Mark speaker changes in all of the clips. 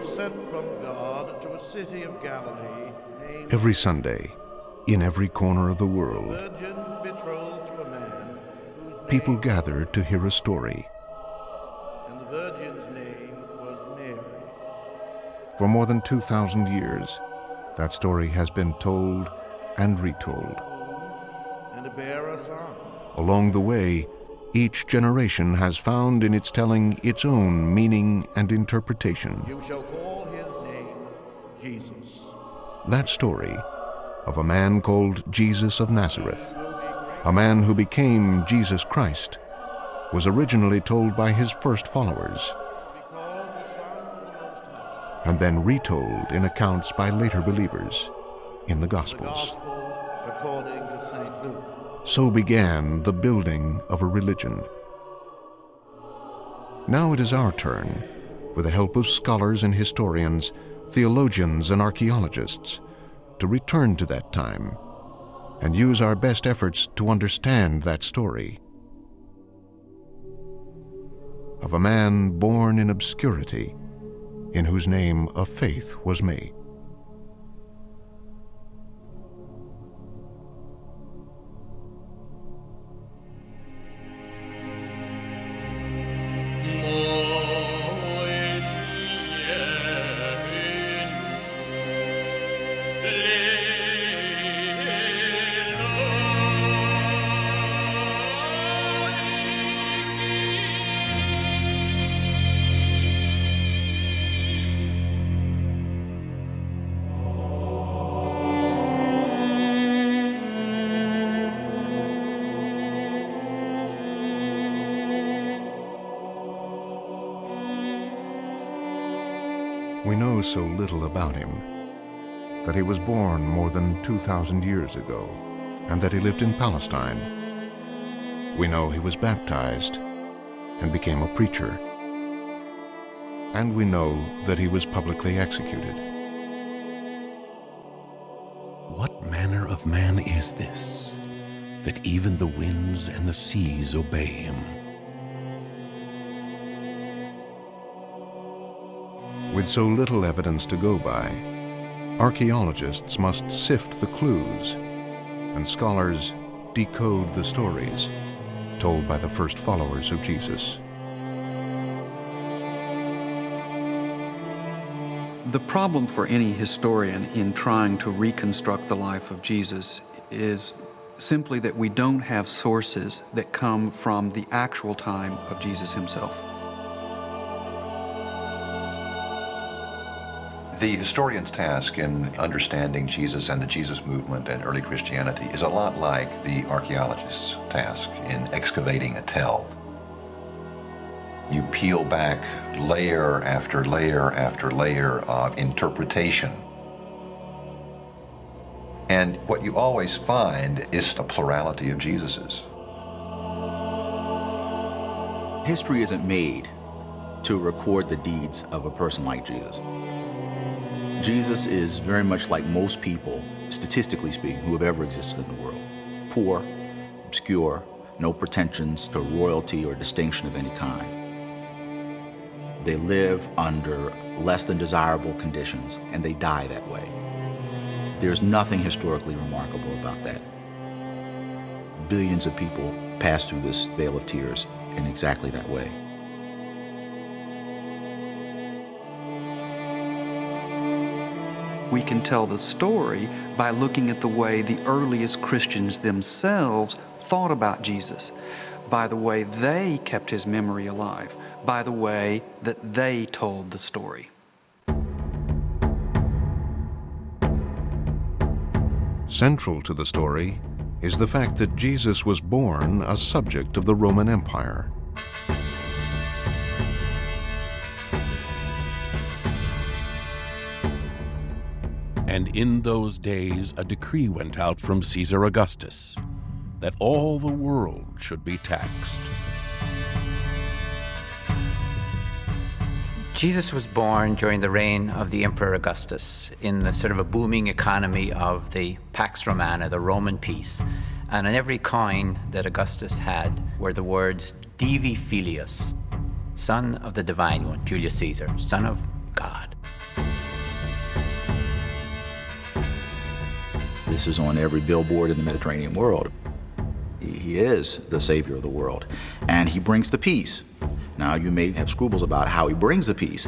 Speaker 1: was sent from God to a city of Galilee named
Speaker 2: Every Sunday, in every corner of the world,
Speaker 1: Virgin betrothed to a man whose name,
Speaker 2: people gather to hear a story.
Speaker 1: and the virgin's name was Mary.
Speaker 2: For more than 2,000 years, that story has been told and retold.
Speaker 1: and to bear a son.
Speaker 2: Along the way, each generation has found in its telling its own meaning and interpretation.
Speaker 1: You shall call his name Jesus.
Speaker 2: That story of a man called Jesus of Nazareth,
Speaker 1: Will be great.
Speaker 2: a man who became Jesus Christ, was originally told by his first followers
Speaker 1: Be called the Son of the Most High.
Speaker 2: and then retold in accounts by later believers in the
Speaker 1: The
Speaker 2: Gospels.
Speaker 1: Gospel according to St. Luke.
Speaker 2: So began the building of a religion. Now it is our turn, with the help of scholars and historians, theologians and archaeologists, to return to that time and use our best efforts to understand that story of a man born in obscurity, in whose name a faith was made. Little about him that he was born more than 2,000 years ago and that he lived in Palestine. We know he was baptized and became a preacher. And we know that he was publicly executed.
Speaker 3: What manner of man is this, that even the winds and the seas obey him?
Speaker 2: With so little evidence to go by, archaeologists must sift the clues and scholars decode the stories told by the first followers of Jesus.
Speaker 4: The problem for any historian in trying to reconstruct the life of Jesus is simply that we don't have sources that come from the actual time of Jesus himself.
Speaker 5: The historian's task in understanding Jesus and the Jesus movement and early Christianity is a lot like the archaeologist's task in excavating a tell. You peel back layer after layer after layer of interpretation. And what you always find is a plurality of Jesuses.
Speaker 6: History isn't made to record the deeds of a person like Jesus. Jesus is very much like most people, statistically speaking, who have ever existed in the world. Poor, obscure, no pretensions to royalty or distinction of any kind. They live under less than desirable conditions, and they die that way. There's nothing historically remarkable about that. Billions of people pass through this vale of tears in exactly that way.
Speaker 4: We can tell the story by looking at the way the earliest Christians themselves thought about Jesus, by the way they kept his memory alive, by the way that they told the story.
Speaker 2: Central to the story is the fact that Jesus was born a subject of the Roman Empire.
Speaker 3: And in those days a decree went out from Caesar Augustus that all the world should be taxed.
Speaker 7: Jesus was born during the reign of the Emperor Augustus in the sort of a booming economy of the Pax Romana, the Roman peace. And on every coin that Augustus had were the words Divi Filius, son of the Divine One, Julius Caesar, son of God.
Speaker 6: This is on every billboard in the Mediterranean world. He is the Savior of the world, and He brings the peace. Now, you may have scruples about how He brings the peace,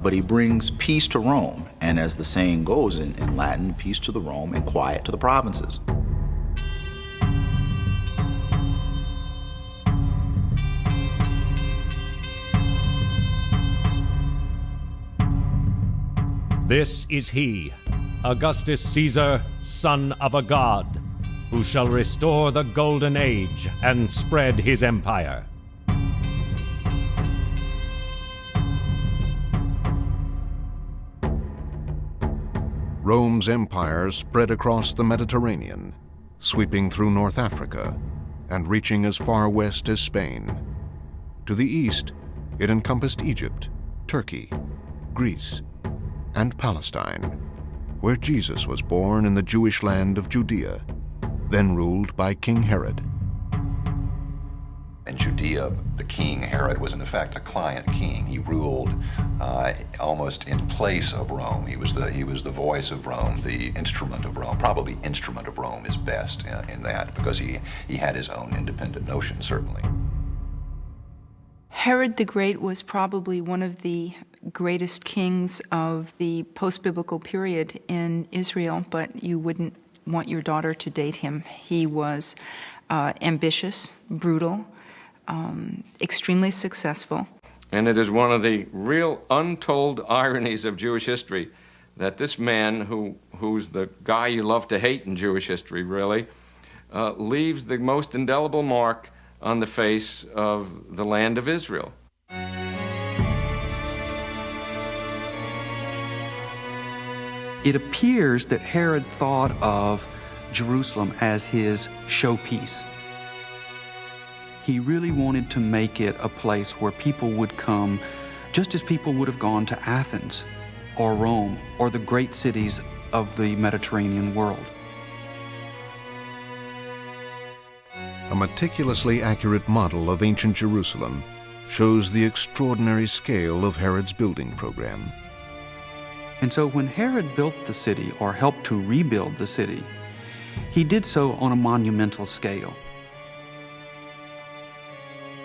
Speaker 6: but He brings peace to Rome, and as the saying goes in, in Latin, peace to the Rome and quiet to the provinces.
Speaker 8: This is he, Augustus Caesar, son of a god, who shall restore the golden age and spread his empire.
Speaker 2: Rome's empire spread across the Mediterranean, sweeping through North Africa and reaching as far west as Spain. To the east, it encompassed Egypt, Turkey, Greece, and Palestine, where Jesus was born in the Jewish land of Judea, then ruled by King Herod.
Speaker 5: In Judea, the king Herod was in effect a client king. He ruled uh, almost in place of Rome. He was the he was the voice of Rome, the instrument of Rome. Probably instrument of Rome is best in, in that because he he had his own independent notion certainly.
Speaker 9: Herod the Great was probably one of the greatest kings of the post biblical period in Israel, but you wouldn't want your daughter to date him. He was uh, ambitious, brutal, um, extremely successful.
Speaker 10: And it is one of the real untold ironies of Jewish history that this man, who, who's the guy you love to hate in Jewish history, really, uh, leaves the most indelible mark on the face of the land of Israel.
Speaker 4: It appears that Herod thought of Jerusalem as his showpiece. He really wanted to make it a place where people would come just as people would have gone to Athens or Rome or the great cities of the Mediterranean world.
Speaker 2: A meticulously accurate model of ancient Jerusalem shows the extraordinary scale of Herod's building program.
Speaker 4: And so when Herod built the city or helped to rebuild the city, he did so on a monumental scale.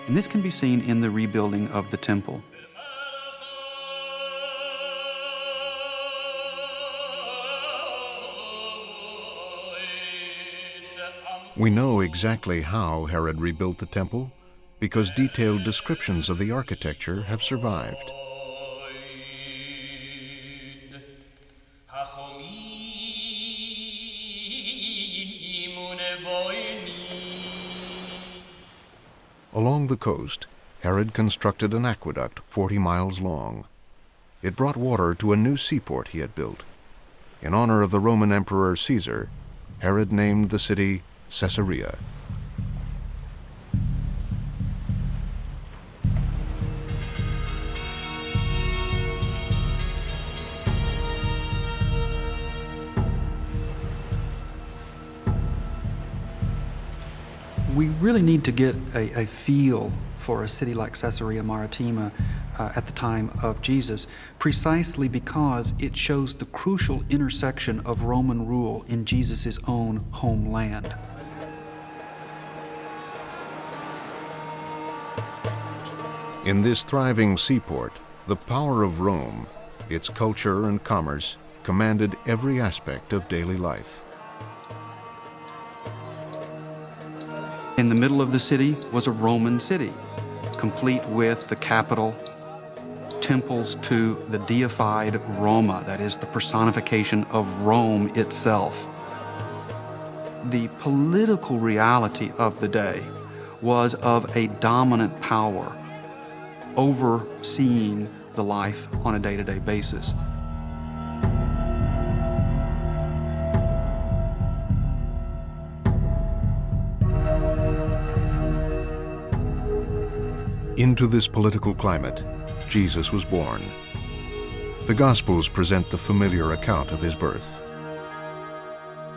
Speaker 4: And this can be seen in the rebuilding of the temple.
Speaker 2: We know exactly how Herod rebuilt the temple because detailed descriptions of the architecture have survived. Along the coast, Herod constructed an aqueduct 40 miles long. It brought water to a new seaport he had built. In honor of the Roman Emperor Caesar, Herod named the city Caesarea.
Speaker 4: We really need to get a, a feel for a city like Caesarea Maritima uh, at the time of Jesus, precisely because it shows the crucial intersection of Roman rule in Jesus' own homeland.
Speaker 2: In this thriving seaport, the power of Rome, its culture and commerce, commanded every aspect of daily life.
Speaker 4: In the middle of the city was a Roman city, complete with the capital, temples to the deified Roma, that is, the personification of Rome itself. The political reality of the day was of a dominant power overseeing the life on a day to day basis.
Speaker 2: Into this political climate, Jesus was born. The Gospels present the familiar account of his birth.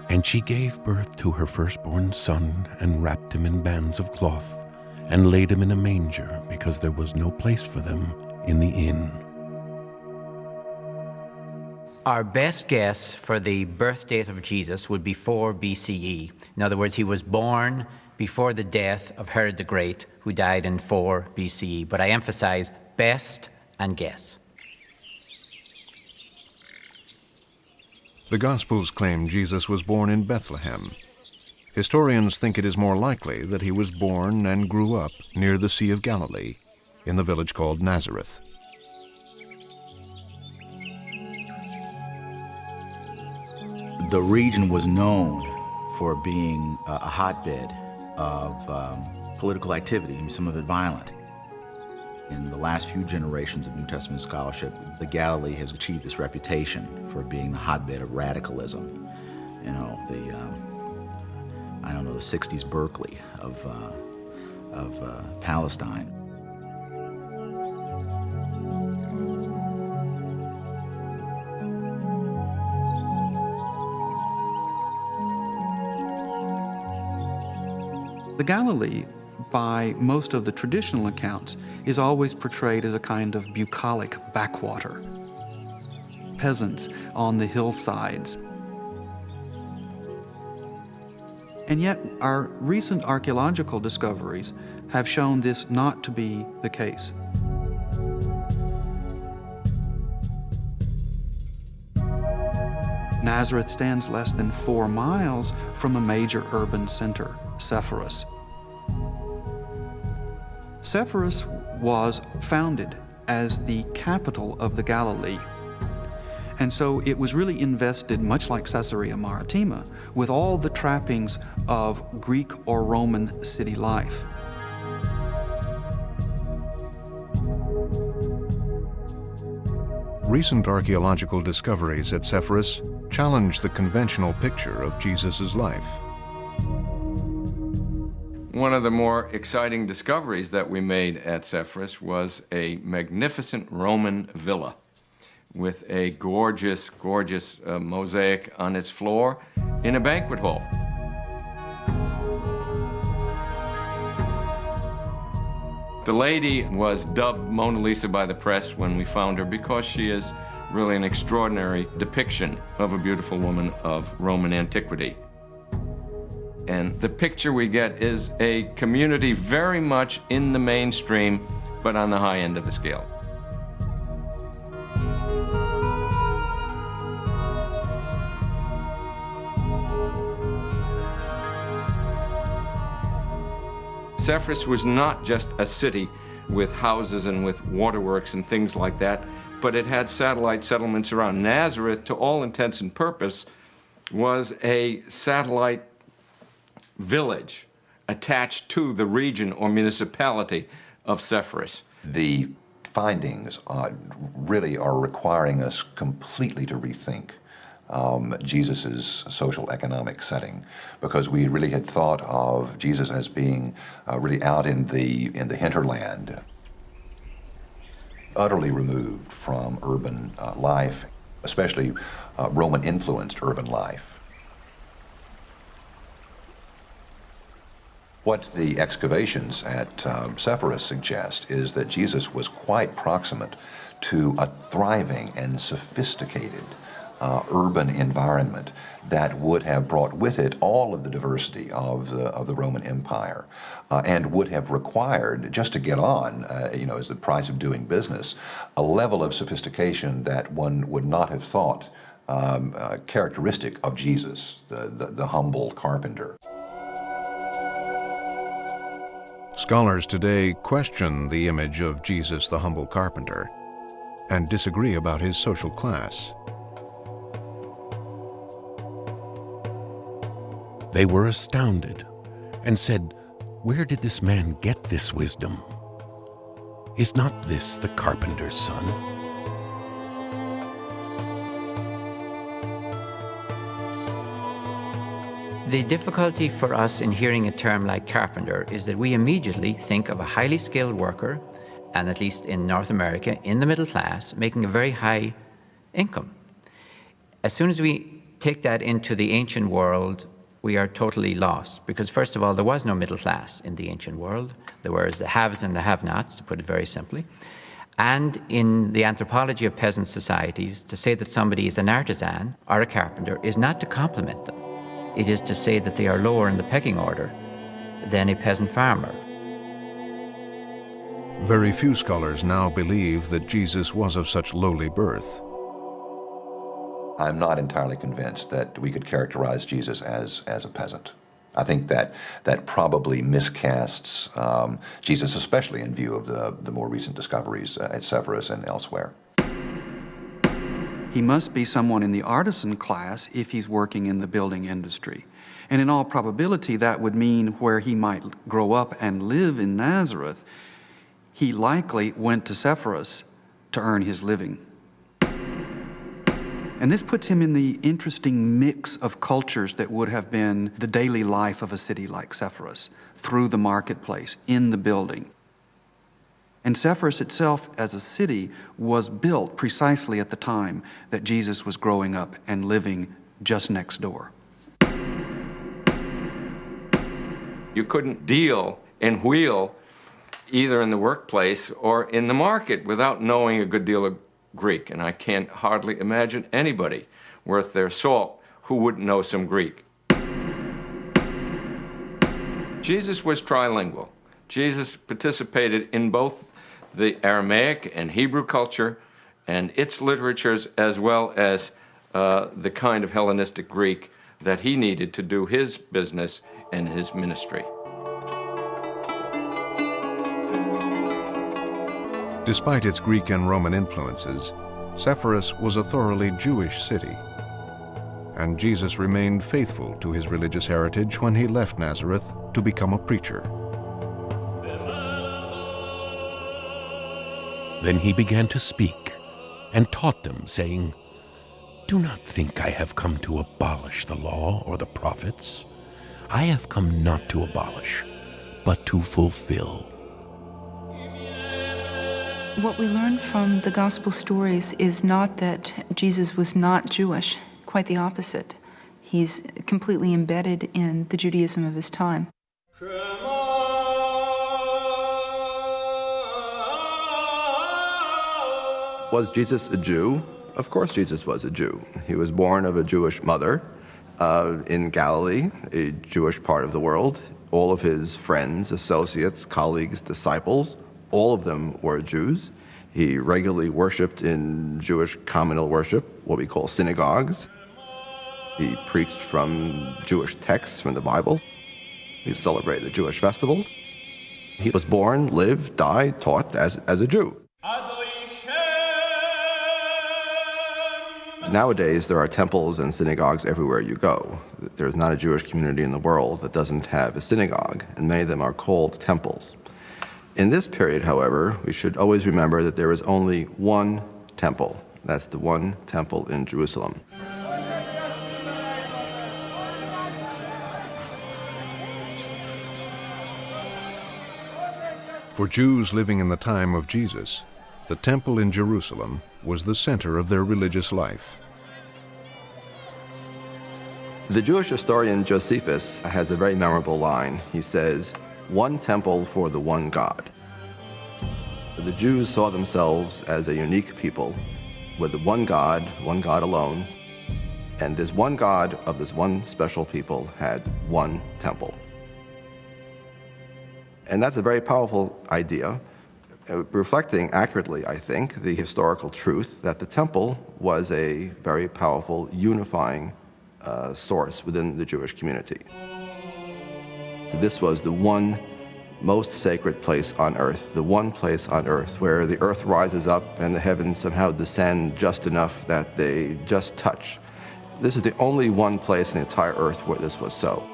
Speaker 3: And she gave birth to her firstborn son, and wrapped him in bands of cloth, and laid him in a manger, because there was no place for them in the inn.
Speaker 7: Our best guess for the birth date of Jesus would be 4 BCE. In other words, he was born before the death of Herod the Great, who died in 4 BCE. But I emphasize best and guess.
Speaker 2: The Gospels claim Jesus was born in Bethlehem. Historians think it is more likely that he was born and grew up near the Sea of Galilee, in the village called Nazareth.
Speaker 6: the region was known for being a hotbed of um, political activity, some of it violent. In the last few generations of New Testament scholarship, the Galilee has achieved this reputation for being the hotbed of radicalism. You know, the, um, I don't know, the 60s Berkeley of, uh, of uh, Palestine.
Speaker 4: The Galilee, by most of the traditional accounts, is always portrayed as a kind of bucolic backwater. Peasants on the hillsides. And yet, our recent archaeological discoveries have shown this not to be the case. Nazareth stands less than four miles from a major urban center, Sepphoris. Sepphoris was founded as the capital of the Galilee. And so it was really invested, much like Caesarea Maritima, with all the trappings of Greek or Roman city life.
Speaker 2: Recent archaeological discoveries at Sepphoris challenge the conventional picture of Jesus' life.
Speaker 10: One of the more exciting discoveries that we made at Sepphoris was a magnificent Roman villa with a gorgeous, gorgeous uh, mosaic on its floor in a banquet hall. The lady was dubbed Mona Lisa by the press when we found her because she is really an extraordinary depiction of a beautiful woman of Roman antiquity. And the picture we get is a community very much in the mainstream, but on the high end of the scale. Sepphoris was not just a city with houses and with waterworks and things like that, but it had satellite settlements around. Nazareth, to all intents and purpose, was a satellite village attached to the region or municipality of Sepphoris.
Speaker 5: The findings are, really are requiring us completely to rethink um, Jesus' social economic setting because we really had thought of Jesus as being uh, really out in the, in the hinterland, utterly removed from urban uh, life, especially uh, Roman influenced urban life. What the excavations at um, Sepphoris suggest is that Jesus was quite proximate to a thriving and sophisticated uh, urban environment that would have brought with it all of the diversity of the, of the Roman Empire uh, and would have required, just to get on, uh, you know, as the price of doing business, a level of sophistication that one would not have thought um, uh, characteristic of Jesus, the, the, the humble carpenter.
Speaker 2: Scholars today question the image of Jesus the humble carpenter and disagree about his social class.
Speaker 3: They were astounded and said, Where did this man get this wisdom? Is not this the carpenter's son?
Speaker 7: The difficulty for us in hearing a term like carpenter is that we immediately think of a highly skilled worker, and at least in North America, in the middle class, making a very high income. As soon as we take that into the ancient world, we are totally lost because, first of all, there was no middle class in the ancient world. There were the haves and the have nots, to put it very simply. And in the anthropology of peasant societies, to say that somebody is an artisan or a carpenter is not to compliment them. It is to say that they are lower in the pecking order than a peasant farmer.
Speaker 2: Very few scholars now believe that Jesus was of such lowly birth.
Speaker 5: I'm not entirely convinced that we could characterize Jesus as, as a peasant. I think that that probably miscasts um, Jesus, especially in view of the, the more recent discoveries uh, at Sepphoris and elsewhere.
Speaker 4: He must be someone in the artisan class if he's working in the building industry. And in all probability, that would mean where he might grow up and live in Nazareth, he likely went to Sepphoris to earn his living. And this puts him in the interesting mix of cultures that would have been the daily life of a city like Sepphoris, through the marketplace, in the building. And Sepphoris itself, as a city, was built precisely at the time that Jesus was growing up and living just next door.
Speaker 10: You couldn't deal and wheel either in the workplace or in the market without knowing a good deal of Greek, and I can't hardly imagine anybody worth their salt who wouldn't know some Greek. Jesus was trilingual. Jesus participated in both the Aramaic and Hebrew culture and its literatures, as well as uh, the kind of Hellenistic Greek that he needed to do his business and his ministry.
Speaker 2: Despite its Greek and Roman influences, Sepphoris was a thoroughly Jewish city. And Jesus remained faithful to his religious heritage when he left Nazareth to become a preacher.
Speaker 3: Then he began to speak and taught them, saying, Do not think I have come to abolish the law or the prophets. I have come not to abolish, but to fulfill.
Speaker 9: What we learn from the gospel stories is not that Jesus was not Jewish, quite the opposite. He's completely embedded in the Judaism of his time.
Speaker 11: Was Jesus a Jew? Of course, Jesus was a Jew. He was born of a Jewish mother uh, in Galilee, a Jewish part of the world. All of his friends, associates, colleagues, disciples all of them were Jews. He regularly worshiped in Jewish communal worship, what we call synagogues. He preached from Jewish texts from the Bible. He celebrated the Jewish festivals. He was born, lived, died, taught as, as a Jew. Nowadays, there are temples and synagogues everywhere you go. There's not a Jewish community in the world that doesn't have a synagogue, and many of them are called temples. In this period, however, we should always remember that there is only one temple. That's the one temple in Jerusalem.
Speaker 2: For Jews living in the time of Jesus, the temple in Jerusalem was the center of their religious life.
Speaker 11: The Jewish historian Josephus has a very memorable line. He says, one temple for the one God. The Jews saw themselves as a unique people with one God, one God alone, and this one God of this one special people had one temple. And that's a very powerful idea, uh, reflecting accurately, I think, the historical truth that the temple was a very powerful unifying uh, source within the Jewish community. This was the one most sacred place on earth, the one place on earth where the earth rises up and the heavens somehow descend just enough that they just touch. This is the only one place in the entire earth where this was so.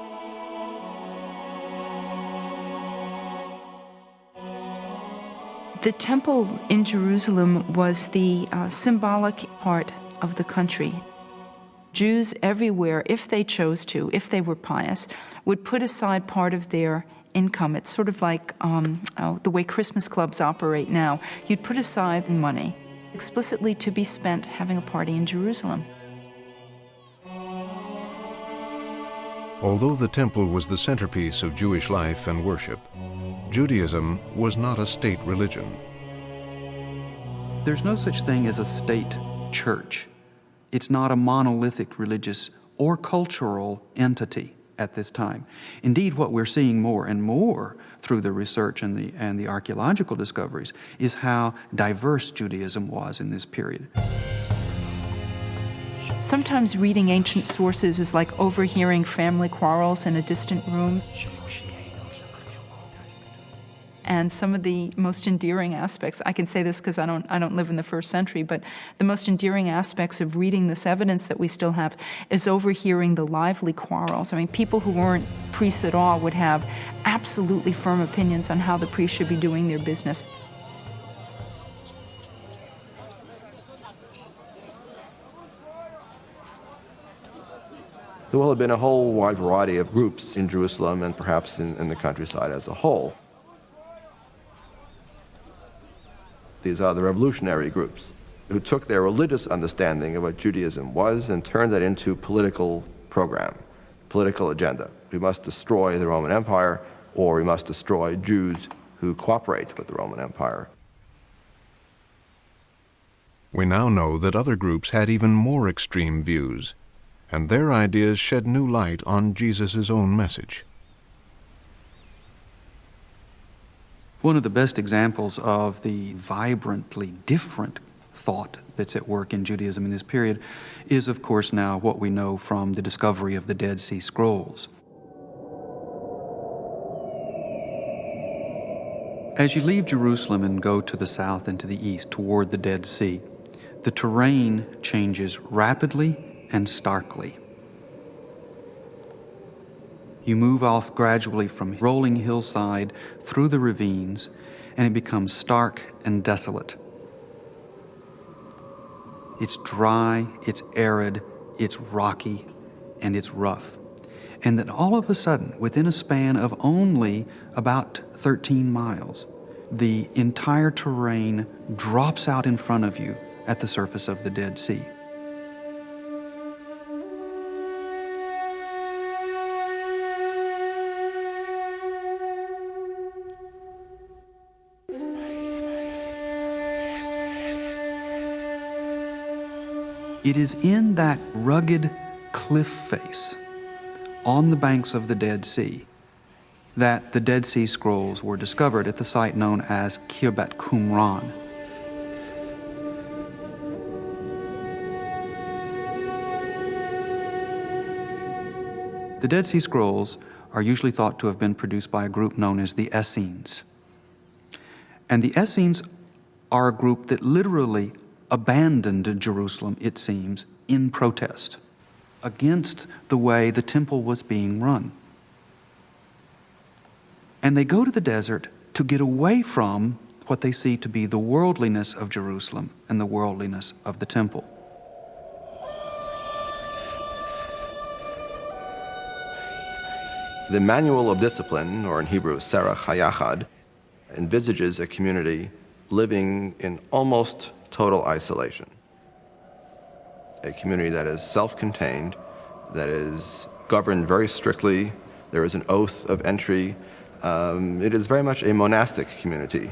Speaker 9: The temple in Jerusalem was the uh, symbolic part of the country. Jews everywhere, if they chose to, if they were pious, would put aside part of their income. It's sort of like um, oh, the way Christmas clubs operate now. You'd put aside money explicitly to be spent having a party in Jerusalem.
Speaker 2: Although the temple was the centerpiece of Jewish life and worship, Judaism was not a state religion.
Speaker 4: There's no such thing as a state church. It's not a monolithic religious or cultural entity at this time. Indeed, what we're seeing more and more through the research and the, and the archaeological discoveries is how diverse Judaism was in this period.
Speaker 9: Sometimes reading ancient sources is like overhearing family quarrels in a distant room. And some of the most endearing aspects, I can say this because I don't, I don't live in the first century, but the most endearing aspects of reading this evidence that we still have is overhearing the lively quarrels. I mean, people who weren't priests at all would have absolutely firm opinions on how the priests should be doing their business.
Speaker 11: There will have been a whole wide variety of groups in Jerusalem and perhaps in, in the countryside as a whole. These are the revolutionary groups who took their religious understanding of what Judaism was and turned that into political program, political agenda. We must destroy the Roman Empire or we must destroy Jews who cooperate with the Roman Empire.
Speaker 2: We now know that other groups had even more extreme views, and their ideas shed new light on Jesus' own message.
Speaker 4: One of the best examples of the vibrantly different thought that's at work in Judaism in this period is, of course, now what we know from the discovery of the Dead Sea Scrolls. As you leave Jerusalem and go to the south and to the east toward the Dead Sea, the terrain changes rapidly and starkly. You move off gradually from rolling hillside through the ravines, and it becomes stark and desolate. It's dry, it's arid, it's rocky, and it's rough. And then all of a sudden, within a span of only about 13 miles, the entire terrain drops out in front of you at the surface of the Dead Sea. It is in that rugged cliff face on the banks of the Dead Sea that the Dead Sea Scrolls were discovered at the site known as Khirbet Qumran. The Dead Sea Scrolls are usually thought to have been produced by a group known as the Essenes. And the Essenes are a group that literally abandoned Jerusalem, it seems, in protest against the way the temple was being run. And they go to the desert to get away from what they see to be the worldliness of Jerusalem and the worldliness of the temple.
Speaker 11: The Manual of Discipline, or in Hebrew, Serach Hayachad, envisages a community living in almost total isolation. A community that is self-contained, that is governed very strictly. There is an oath of entry. Um, it is very much a monastic community.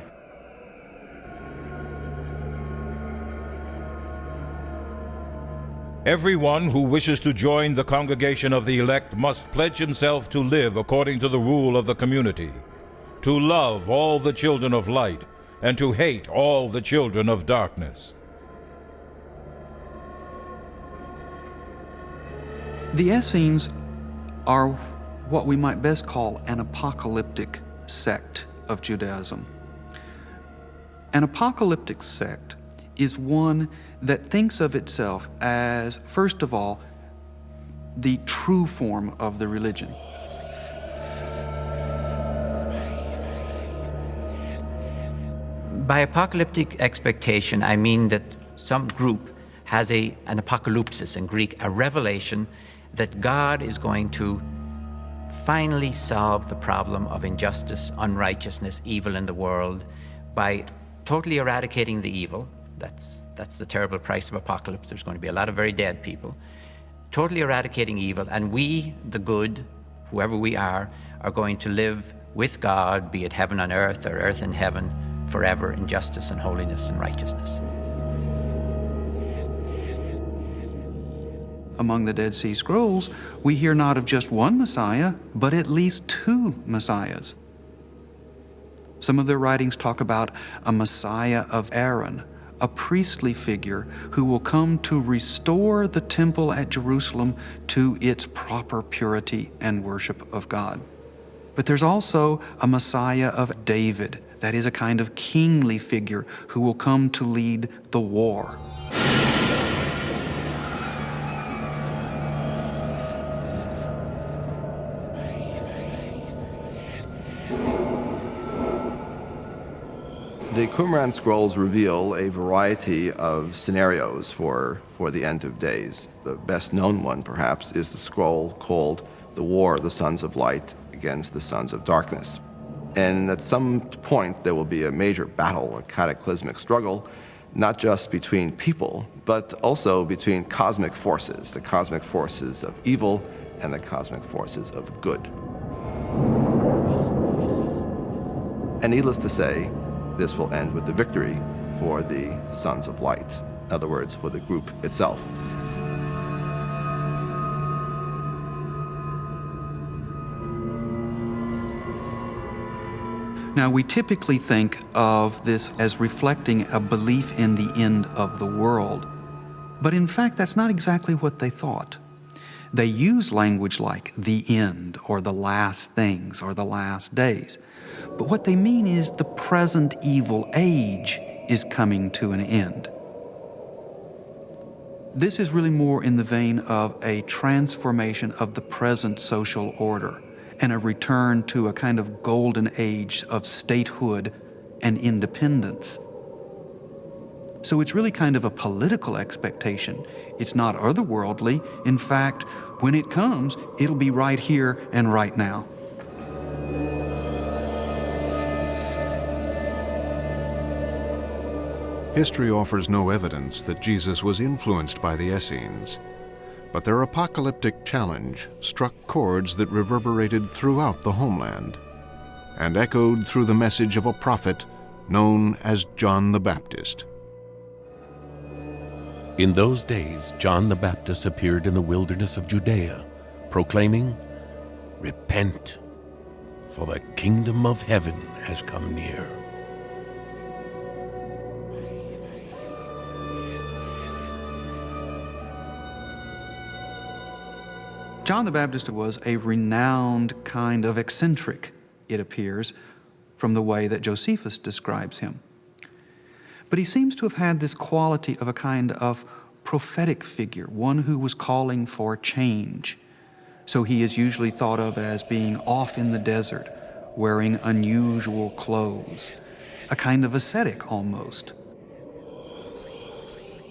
Speaker 12: Everyone who wishes to join the congregation of the elect must pledge himself to live according to the rule of the community, to love all the children of light, and to hate all the children of darkness.
Speaker 4: The Essenes are what we might best call an apocalyptic sect of Judaism. An apocalyptic sect is one that thinks of itself as, first of all, the true form of the religion.
Speaker 7: By apocalyptic expectation, I mean that some group has a, an apocalypsis in Greek, a revelation that God is going to finally solve the problem of injustice, unrighteousness, evil in the world by totally eradicating the evil. That's, that's the terrible price of apocalypse. There's going to be a lot of very dead people. Totally eradicating evil, and we, the good, whoever we are, are going to live with God, be it heaven on earth or earth in heaven, forever in justice and holiness and righteousness.
Speaker 4: Among the Dead Sea Scrolls, we hear not of just one Messiah, but at least two Messiahs. Some of their writings talk about a Messiah of Aaron, a priestly figure who will come to restore the temple at Jerusalem to its proper purity and worship of God. But there's also a Messiah of David, that is a kind of kingly figure who will come to lead the war.
Speaker 11: The Qumran scrolls reveal a variety of scenarios for, for the end of days. The best known one, perhaps, is the scroll called The War of the Sons of Light against the Sons of Darkness. And at some point, there will be a major battle, a cataclysmic struggle, not just between people, but also between cosmic forces, the cosmic forces of evil and the cosmic forces of good. And needless to say, this will end with the victory for the Sons of Light, in other words, for the group itself.
Speaker 4: Now, we typically think of this as reflecting a belief in the end of the world. But in fact, that's not exactly what they thought. They use language like the end, or the last things, or the last days. But what they mean is the present evil age is coming to an end. This is really more in the vein of a transformation of the present social order and a return to a kind of golden age of statehood and independence. So it's really kind of a political expectation. It's not otherworldly. In fact, when it comes, it'll be right here and right now.
Speaker 2: History offers no evidence that Jesus was influenced by the Essenes, but their apocalyptic challenge struck chords that reverberated throughout the homeland and echoed through the message of a prophet known as John the Baptist.
Speaker 3: In those days, John the Baptist appeared in the wilderness of Judea, proclaiming, Repent, for the kingdom of heaven has come near.
Speaker 4: John the Baptist was a renowned kind of eccentric, it appears, from the way that Josephus describes him. But he seems to have had this quality of a kind of prophetic figure, one who was calling for change. So he is usually thought of as being off in the desert, wearing unusual clothes, a kind of ascetic almost.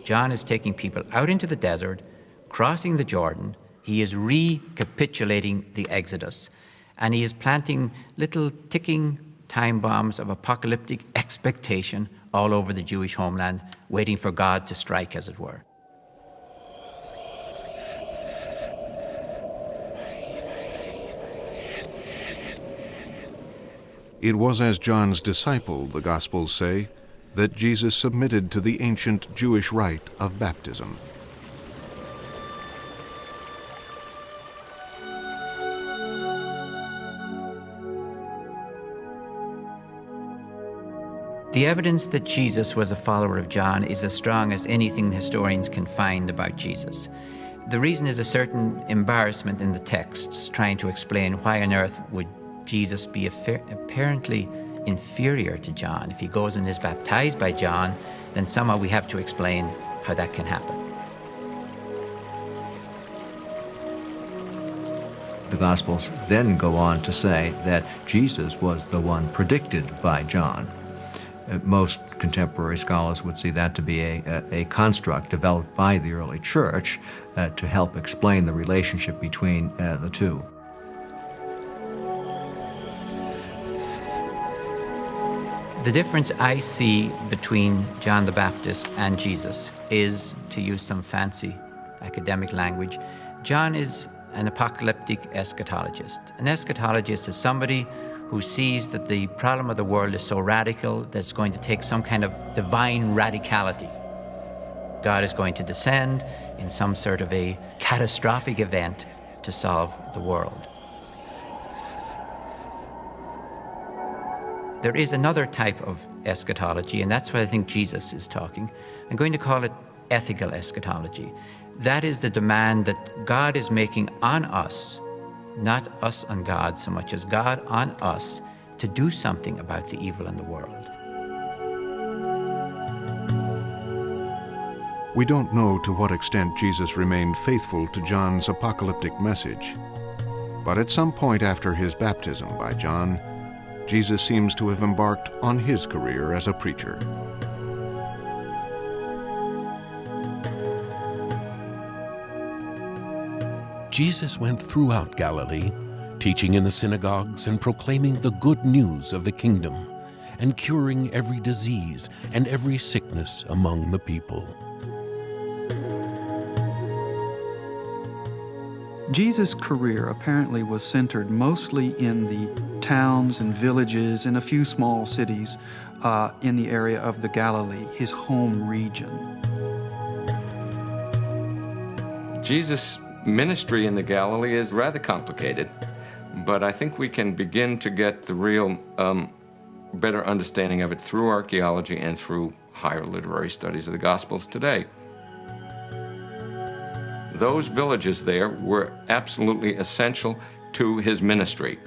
Speaker 7: John is taking people out into the desert, crossing the Jordan, he is recapitulating the Exodus, and he is planting little ticking time bombs of apocalyptic expectation all over the Jewish homeland, waiting for God to strike, as it were.
Speaker 2: It was as John's disciple, the Gospels say, that Jesus submitted to the ancient Jewish rite of baptism.
Speaker 7: The evidence that Jesus was a follower of John is as strong as anything historians can find about Jesus. The reason is a certain embarrassment in the texts trying to explain why on earth would Jesus be apparently inferior to John. If he goes and is baptized by John, then somehow we have to explain how that can happen.
Speaker 13: The Gospels then go on to say that Jesus was the one predicted by John. Uh, most contemporary scholars would see that to be a, a, a construct developed by the early church uh, to help explain the relationship between uh, the two.
Speaker 7: The difference I see between John the Baptist and Jesus is, to use some fancy academic language, John is an apocalyptic eschatologist. An eschatologist is somebody who sees that the problem of the world is so radical that it's going to take some kind of divine radicality God is going to descend in some sort of a catastrophic event to solve the world. There is another type of eschatology, and that's what I think Jesus is talking. I'm going to call it ethical eschatology. That is the demand that God is making on us, not us on God so much as God on us, to do something about the evil in the world.
Speaker 2: We don't know to what extent Jesus remained faithful to John's apocalyptic message. But at some point after his baptism by John, Jesus seems to have embarked on his career as a preacher.
Speaker 3: Jesus went throughout Galilee, teaching in the synagogues and proclaiming the good news of the kingdom, and curing every disease and every sickness among the people.
Speaker 4: Jesus' career apparently was centered mostly in the towns and villages and a few small cities uh, in the area of the Galilee, his home region.
Speaker 10: Jesus' ministry in the Galilee is rather complicated, but I think we can begin to get the real um, better understanding of it through archaeology and through higher literary studies of the Gospels today. Those villages there were absolutely essential to his ministry.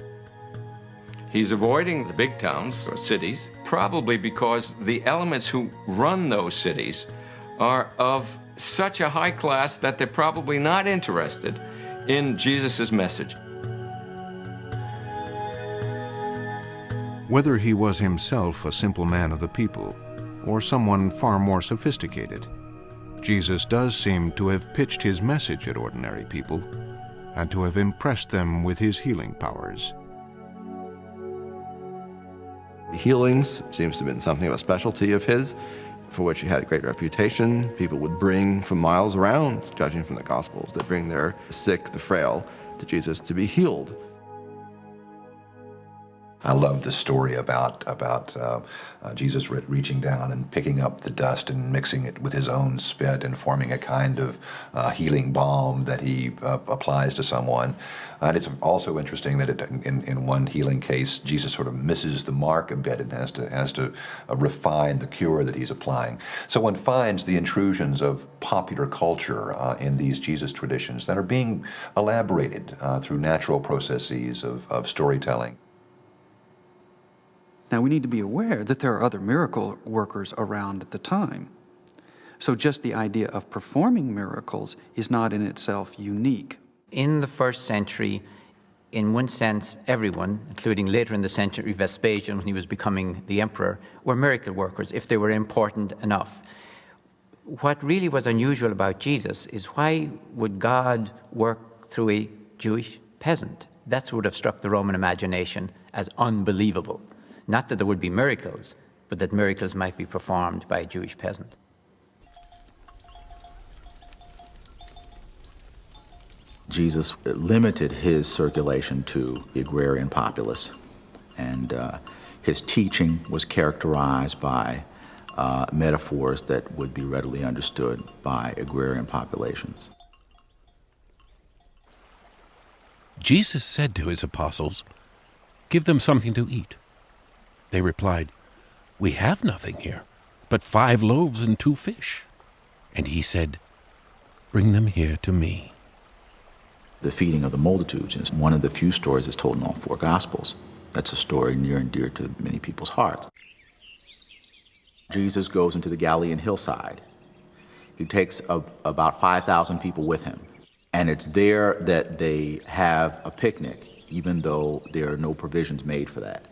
Speaker 10: He's avoiding the big towns or cities, probably because the elements who run those cities are of such a high class that they're probably not interested in Jesus' message.
Speaker 2: Whether he was himself a simple man of the people or someone far more sophisticated, Jesus does seem to have pitched his message at ordinary people and to have impressed them with his healing powers.
Speaker 11: Healings seems to have been something of a specialty of his, for which he had a great reputation. People would bring from miles around, judging from the Gospels, they bring their sick, the frail, to Jesus to be healed.
Speaker 5: I love the story about about uh, uh, Jesus re reaching down and picking up the dust and mixing it with his own spit and forming a kind of uh, healing balm that he uh, applies to someone. And it's also interesting that it, in, in one healing case, Jesus sort of misses the mark a bit and has to has to uh, refine the cure that he's applying. So one finds the intrusions of popular culture uh, in these Jesus traditions that are being elaborated through natural processes of, of storytelling.
Speaker 4: Now, we need to be aware that there are other miracle workers around at the time. So, just the idea of performing miracles is not in itself unique.
Speaker 7: In the first century, in one sense, everyone, including later in the century Vespasian when he was becoming the emperor, were miracle workers if they were important enough. What really was unusual about Jesus is why would God work through a Jewish peasant? What would have struck the Roman imagination as unbelievable. Not that there would be miracles, but that miracles might be performed by a Jewish peasant.
Speaker 6: Jesus limited his circulation to the agrarian populace, and uh, his teaching was characterized by uh, metaphors that would be readily understood by agrarian populations.
Speaker 3: Jesus said to his apostles, Give them something to eat. They replied, We have nothing here but five loaves and two fish. And he said, Bring them here to me.
Speaker 6: The feeding of the multitudes is one of the few stories that's told in all four Gospels. That's a story near and dear to many people's hearts. Jesus goes into the Galilean hillside. He takes a, about 5,000 people with him. And it's there that they have a picnic, even though there are no provisions made for that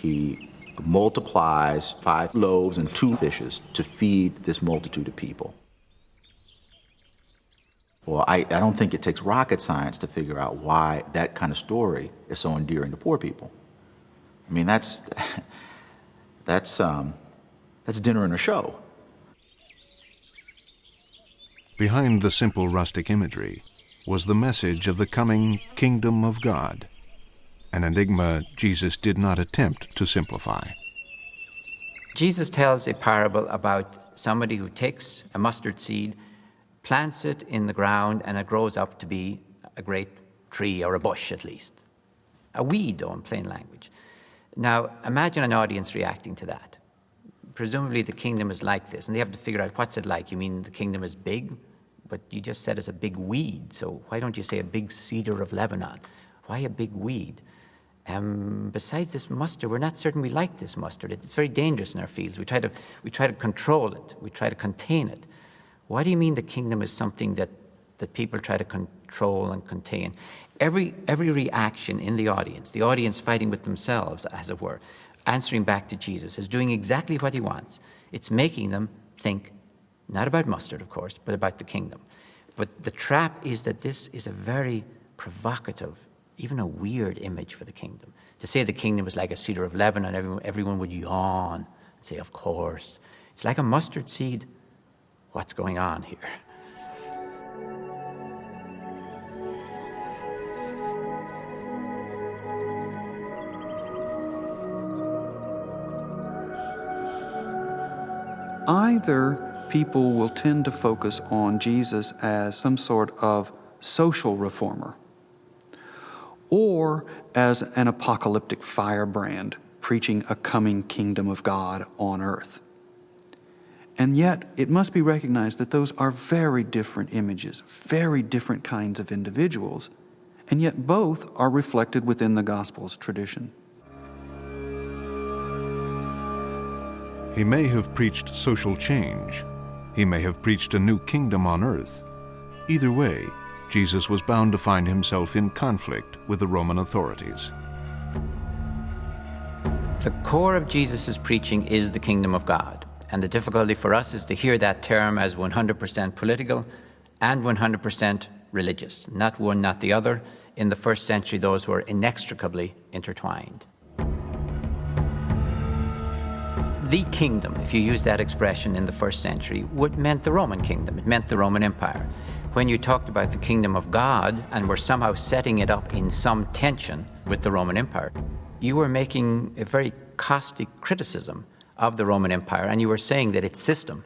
Speaker 6: he multiplies five loaves and two fishes to feed this multitude of people. Well, I, I don't think it takes rocket science to figure out why that kind of story is so endearing to poor people. I mean, that's, that's, um, that's dinner and a show.
Speaker 2: Behind the simple rustic imagery was the message of the coming kingdom of God an enigma Jesus did not attempt to simplify.
Speaker 7: Jesus tells a parable about somebody who takes a mustard seed, plants it in the ground, and it grows up to be a great tree or a bush at least. A weed, though, in plain language. Now, imagine an audience reacting to that. Presumably, the kingdom is like this, and they have to figure out what's it like. You mean the kingdom is big? But you just said it's a big weed, so why don't you say a big cedar of Lebanon? Why a big weed? Um, besides this mustard, we're not certain we like this mustard. It's very dangerous in our fields. We try to, we try to control it, we try to contain it. Why do you mean the kingdom is something that, that people try to control and contain? Every, every reaction in the audience, the audience fighting with themselves, as it were, answering back to Jesus, is doing exactly what he wants. It's making them think not about mustard, of course, but about the kingdom. But the trap is that this is a very provocative, even a weird image for the kingdom. To say the kingdom is like a cedar of Lebanon, everyone, everyone would yawn and say, Of course. It's like a mustard seed. What's going on here?
Speaker 4: Either people will tend to focus on Jesus as some sort of social reformer or as an apocalyptic firebrand preaching a coming kingdom of God on earth. And yet, it must be recognized that those are very different images, very different kinds of individuals, and yet both are reflected within the Gospel's tradition.
Speaker 2: He may have preached social change, he may have preached a new kingdom on earth. Either way, Jesus was bound to find himself in conflict with the Roman authorities.
Speaker 7: The core of Jesus' preaching is the kingdom of God. And the difficulty for us is to hear that term as 100% political and 100% religious. Not one, not the other. In the first century, those were inextricably intertwined. the kingdom, if you use that expression in the first century, would meant the Roman kingdom. It meant the Roman Empire. When you talked about the kingdom of God and were somehow setting it up in some tension with the Roman Empire, you were making a very caustic criticism of the Roman Empire, and you were saying that its system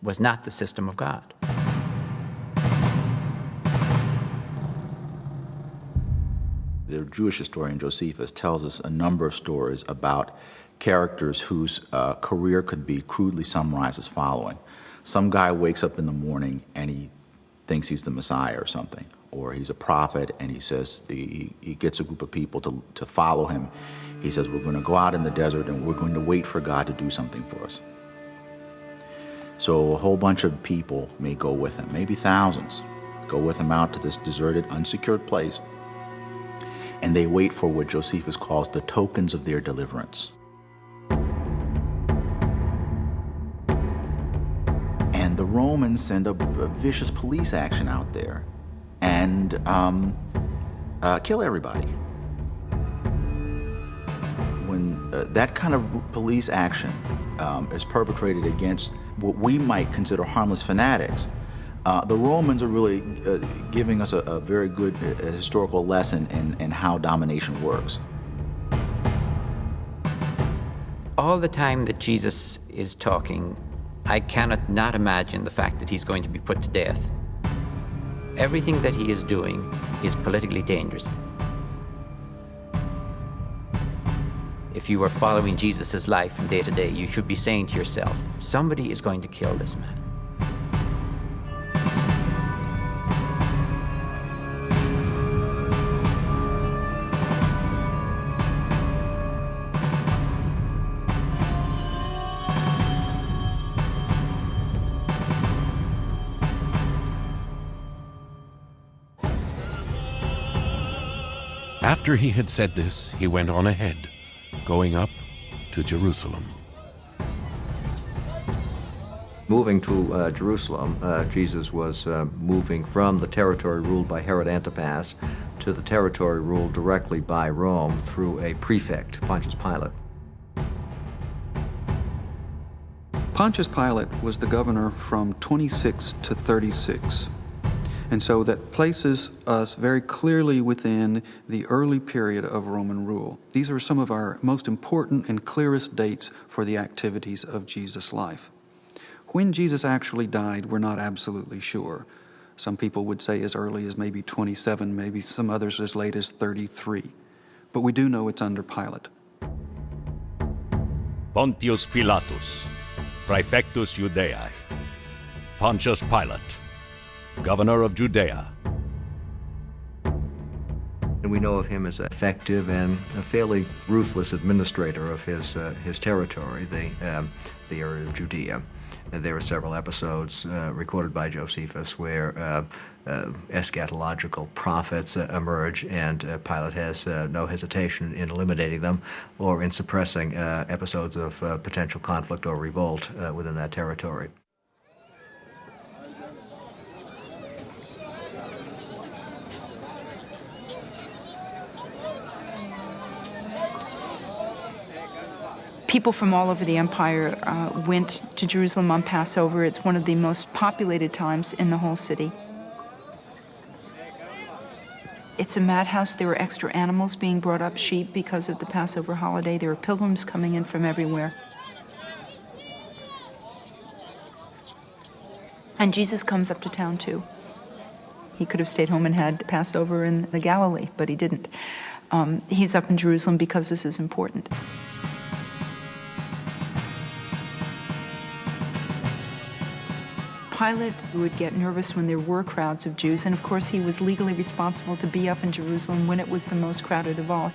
Speaker 7: was not the system of God.
Speaker 6: The Jewish historian Josephus tells us a number of stories about characters whose uh, career could be crudely summarized as following. Some guy wakes up in the morning and he thinks he's the Messiah or something, or he's a prophet and he says, he, he gets a group of people to, to follow him. He says, We're going to go out in the desert and we're going to wait for God to do something for us. So a whole bunch of people may go with him, maybe thousands, go with him out to this deserted, unsecured place, and they wait for what Josephus calls the tokens of their deliverance. And the Romans send a, a vicious police action out there and um, uh, kill everybody. Uh, that kind of police action um, is perpetrated against what we might consider harmless fanatics, uh, the Romans are really uh, giving us a, a very good uh, historical lesson in, in how domination works.
Speaker 7: All the time that Jesus is talking I cannot not imagine the fact that he's going to be put to death. Everything that he is doing is politically dangerous. If you are following Jesus' life from day to day, you should be saying to yourself, somebody is going to kill this man.
Speaker 3: After he had said this, he went on ahead, going up to Jerusalem.
Speaker 13: Moving to uh, Jerusalem, uh, Jesus was uh, moving from the territory ruled by Herod Antipas to the territory ruled directly by Rome through a prefect, Pontius Pilate.
Speaker 4: Pontius Pilate was the governor from 26 to 36. And so that places us very clearly within the early period of Roman rule. These are some of our most important and clearest dates for the activities of Jesus' life. When Jesus actually died, we're not absolutely sure. Some people would say as early as maybe 27, maybe some others as late as 33. But we do know it's under Pilate.
Speaker 8: Pontius Pilatus, Praefectus Judeae, Pontius Pilate, governor of Judea.
Speaker 13: And we know of him as an effective and a fairly ruthless administrator of his, uh, his territory, the, um, the area of Judea. And there are several episodes uh, recorded by Josephus where uh, uh eschatological prophets uh, emerge, and uh, Pilate has no hesitation in eliminating them or in suppressing episodes of potential conflict or revolt within that territory.
Speaker 9: People from all over the empire uh, went to Jerusalem on Passover. It's one of the most populated times in the whole city. It's a madhouse. There were extra animals being brought up, sheep, because of the Passover holiday. There were pilgrims coming in from everywhere. And Jesus comes up to town too. He could have stayed home and had Passover in the Galilee, but he didn't. Um, he's up in Jerusalem because this is important. Pilate would get nervous when there were crowds of Jews, and of course he was legally responsible to be up in Jerusalem when it was the most crowded of all.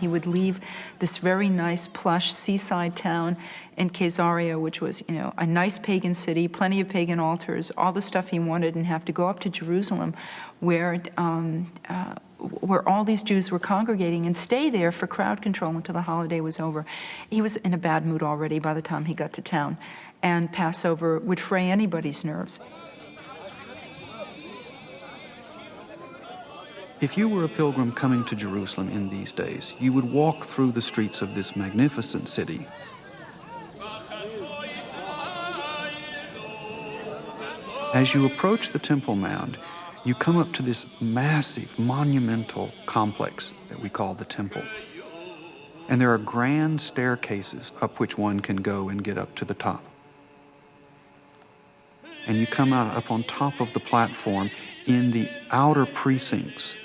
Speaker 9: He would leave this very nice, plush seaside town in Caesarea, which was, you know, a nice pagan city, plenty of pagan altars, all the stuff he wanted, and have to go up to Jerusalem, where um, uh, where all these Jews were congregating, and stay there for crowd control until the holiday was over. He was in a bad mood already by the time he got to town and Passover would fray anybody's nerves.
Speaker 4: If you were a pilgrim coming to Jerusalem in these days, you would walk through the streets of this magnificent city. As you approach the Temple Mount, you come up to this massive, monumental complex that we call the Temple. And there are grand staircases up which one can go and get up to the top and you come out up on top of the platform in the outer precincts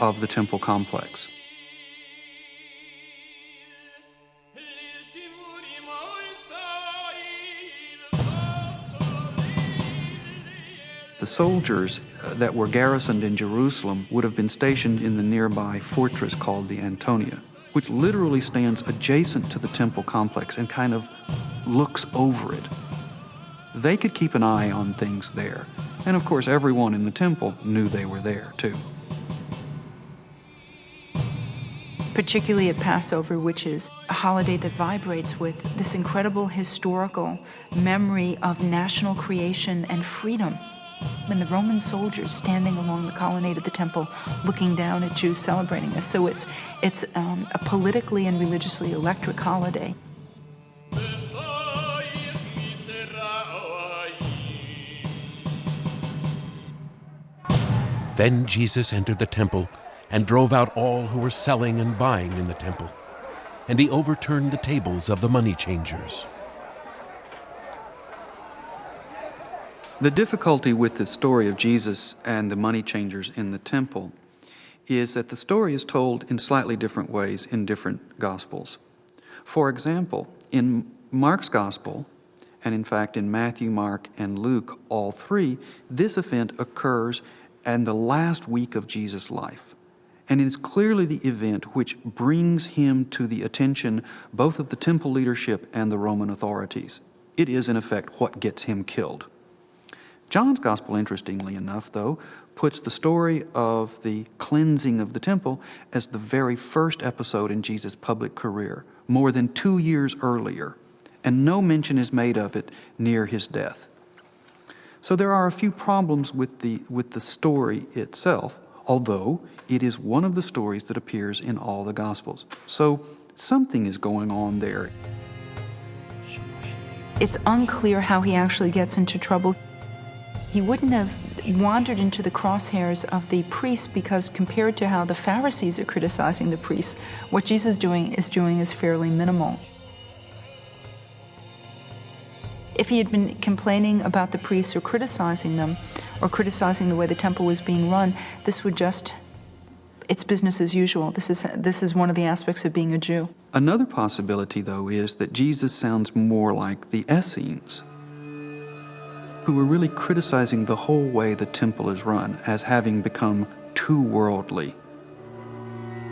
Speaker 4: of the temple complex. The soldiers uh, that were garrisoned in Jerusalem would have been stationed in the nearby fortress called the Antonia, which literally stands adjacent to the temple complex and kind of looks over it they could keep an eye on things there. And of course, everyone in the temple knew they were there too.
Speaker 9: Particularly at Passover, which is a holiday that vibrates with this incredible historical memory of national creation and freedom. And the Roman soldiers standing along the colonnade of the temple looking down at Jews celebrating this. So it's, it's um, a politically and religiously electric holiday.
Speaker 3: Then Jesus entered the temple and drove out all who were selling and buying in the temple. And he overturned the tables of the money changers.
Speaker 4: The difficulty with the story of Jesus and the money changers in the temple is that the story is told in slightly different ways in different Gospels. For example, in Mark's Gospel, and in fact in Matthew, Mark, and Luke, all three, this event occurs and the last week of Jesus' life. And it is clearly the event which brings him to the attention both of the temple leadership and the Roman authorities. It is, in effect, what gets him killed. John's Gospel, interestingly enough, though, puts the story of the cleansing of the temple as the very first episode in Jesus' public career, more than two years earlier, and no mention is made of it near his death. So there are a few problems with the, with the story itself, although it is one of the stories that appears in all the Gospels. So something is going on there.
Speaker 9: It's unclear how he actually gets into trouble. He wouldn't have wandered into the crosshairs of the priests because compared to how the Pharisees are criticizing the priests, what Jesus doing is doing is fairly minimal. If he had been complaining about the priests or criticizing them, or criticizing the way the temple was being run, this would just it's business as usual. This is this is one of the aspects of being a Jew.
Speaker 4: Another possibility, though, is that Jesus sounds more like the Essenes, who were really criticizing the whole way the temple is run as having become too worldly,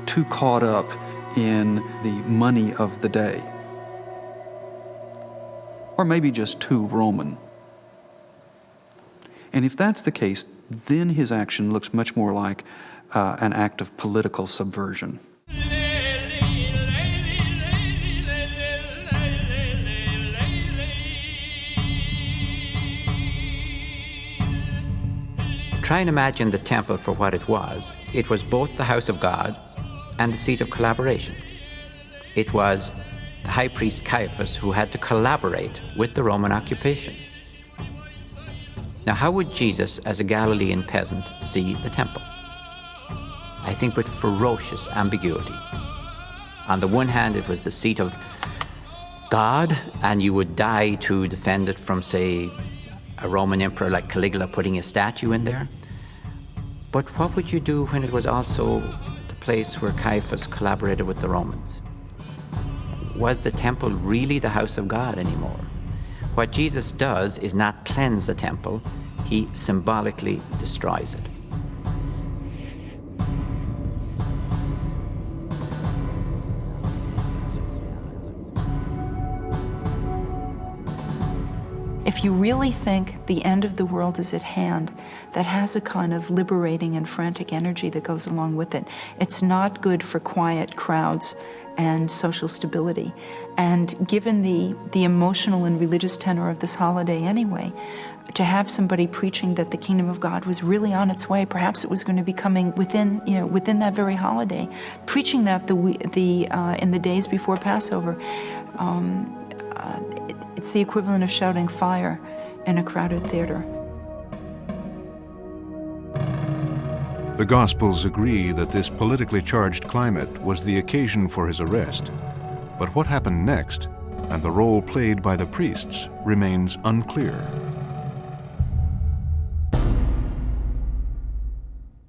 Speaker 4: too caught up in the money of the day, or maybe just too Roman. And if that's the case, then his action looks much more like uh, an act of political subversion.
Speaker 7: Try and imagine the temple for what it was. It was both the house of God and the seat of collaboration. It was high priest Caiaphas who had to collaborate with the Roman occupation. Now, how would Jesus, as a Galilean peasant, see the temple? I think with ferocious ambiguity. On the one hand, it was the seat of God, and you would die to defend it from, say, a Roman emperor like Caligula putting a statue in there. But what would you do when it was also the place where Caiaphas collaborated with the Romans? Was the temple really the house of God anymore? What Jesus does is not cleanse the temple, he symbolically destroys it.
Speaker 9: If you really think the end of the world is at hand, that has a kind of liberating and frantic energy that goes along with it. It's not good for quiet crowds and social stability. And given the, the emotional and religious tenor of this holiday anyway, to have somebody preaching that the kingdom of God was really on its way, perhaps it was going to be coming within, you know, within that very holiday, preaching that the, the, uh, in the days before Passover, um, uh, it, it's the equivalent of shouting fire in a crowded theater.
Speaker 2: The Gospels agree that this politically charged climate was the occasion for his arrest. But what happened next, and the role played by the priests, remains unclear.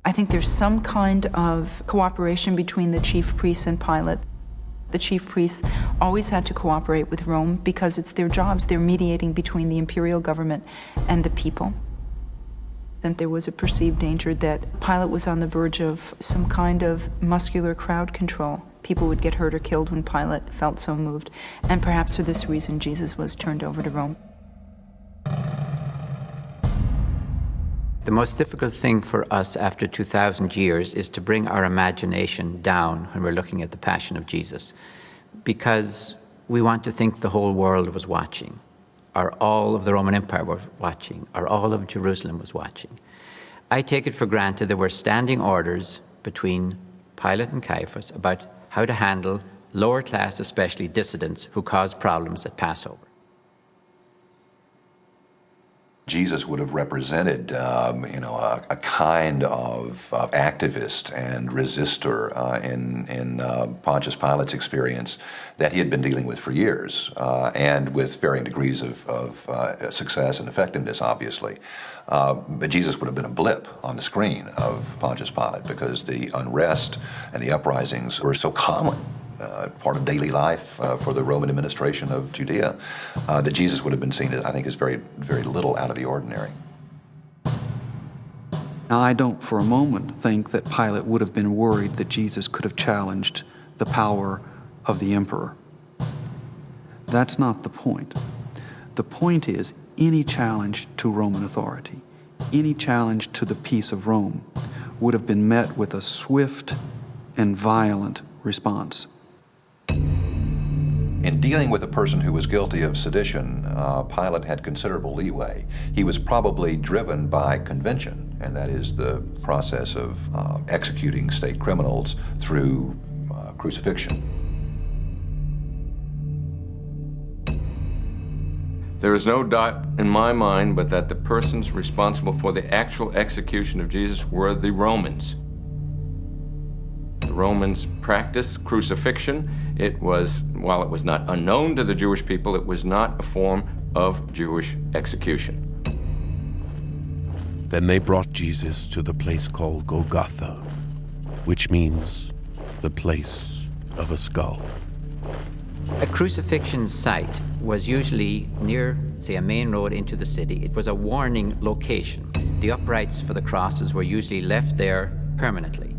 Speaker 9: I think there's some kind of cooperation between the chief priests and Pilate. The chief priests always had to cooperate with Rome because it's their jobs. They're mediating between the imperial government and the people. And there was a perceived danger that Pilate was on the verge of some kind of muscular crowd control. People would get hurt or killed when Pilate felt so moved. And perhaps for this reason, Jesus was turned over to Rome.
Speaker 7: The most difficult thing for us after 2,000 years is to bring our imagination down when we're looking at the Passion of Jesus, because we want to think the whole world was watching or all of the Roman Empire was watching, or all of Jerusalem was watching. I take it for granted there were standing orders between Pilate and Caiaphas about how to handle lower class, especially dissidents who caused problems at Passover.
Speaker 5: Jesus would have represented, um, you know, a, a kind of, of, activist and resistor uh, in, in uh, Pontius Pilate's experience that he had been dealing with for years, uh, and with varying degrees of, of uh, success and effectiveness, obviously. Uh, but Jesus would have been a blip on the screen of Pontius Pilate because the unrest and the uprisings were so common uh, part of daily life uh, for the Roman administration of Judea, uh, that Jesus would have been seen, I think, as very, very little out of the ordinary.
Speaker 4: Now, I don't for a moment think that Pilate would have been worried that Jesus could have challenged the power of the emperor. That's not the point. The point is any challenge to Roman authority, any challenge to the peace of Rome, would have been met with a swift and violent response.
Speaker 5: In dealing with a person who was guilty of sedition, uh, Pilate had considerable leeway. He was probably driven by convention, and that is the process of uh, executing state criminals through uh, crucifixion.
Speaker 10: There is no doubt in my mind but that the persons responsible for the actual execution of Jesus were the Romans. The Romans practiced crucifixion. It was, while it was not unknown to the Jewish people, it was not a form of Jewish execution.
Speaker 3: Then they brought Jesus to the place called Golgotha, which means the place of a skull.
Speaker 7: A crucifixion site was usually near, say, a main road into the city. It was a warning location. The uprights for the crosses were usually left there permanently.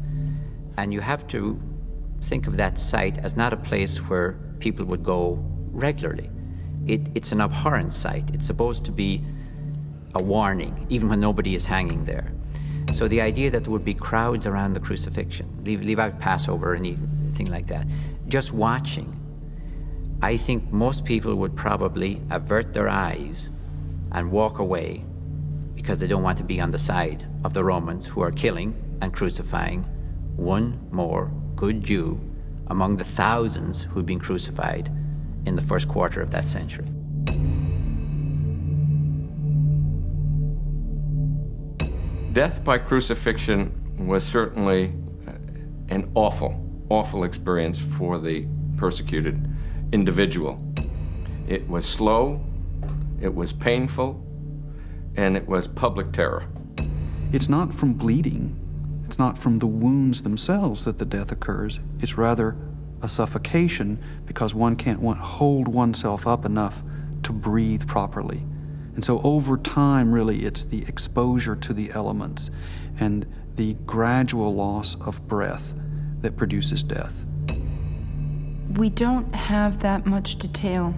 Speaker 7: And you have to think of that site as not a place where people would go regularly. It, it's an abhorrent site. It's supposed to be a warning, even when nobody is hanging there. So the idea that there would be crowds around the crucifixion, leave, leave out Passover or anything like that, just watching, I think most people would probably avert their eyes and walk away because they don't want to be on the side of the Romans who are killing and crucifying one more good Jew among the thousands who'd been crucified in the first quarter of that century.
Speaker 10: Death by crucifixion was certainly uh, an awful, awful experience for the persecuted individual. It was slow, it was painful, and it was public terror.
Speaker 4: It's not from bleeding, it's not from the wounds themselves that the death occurs. It's rather a suffocation because one can't hold oneself up enough to breathe properly. And so over time, really, it's the exposure to the elements and the gradual loss of breath that produces death.
Speaker 9: We don't have that much detail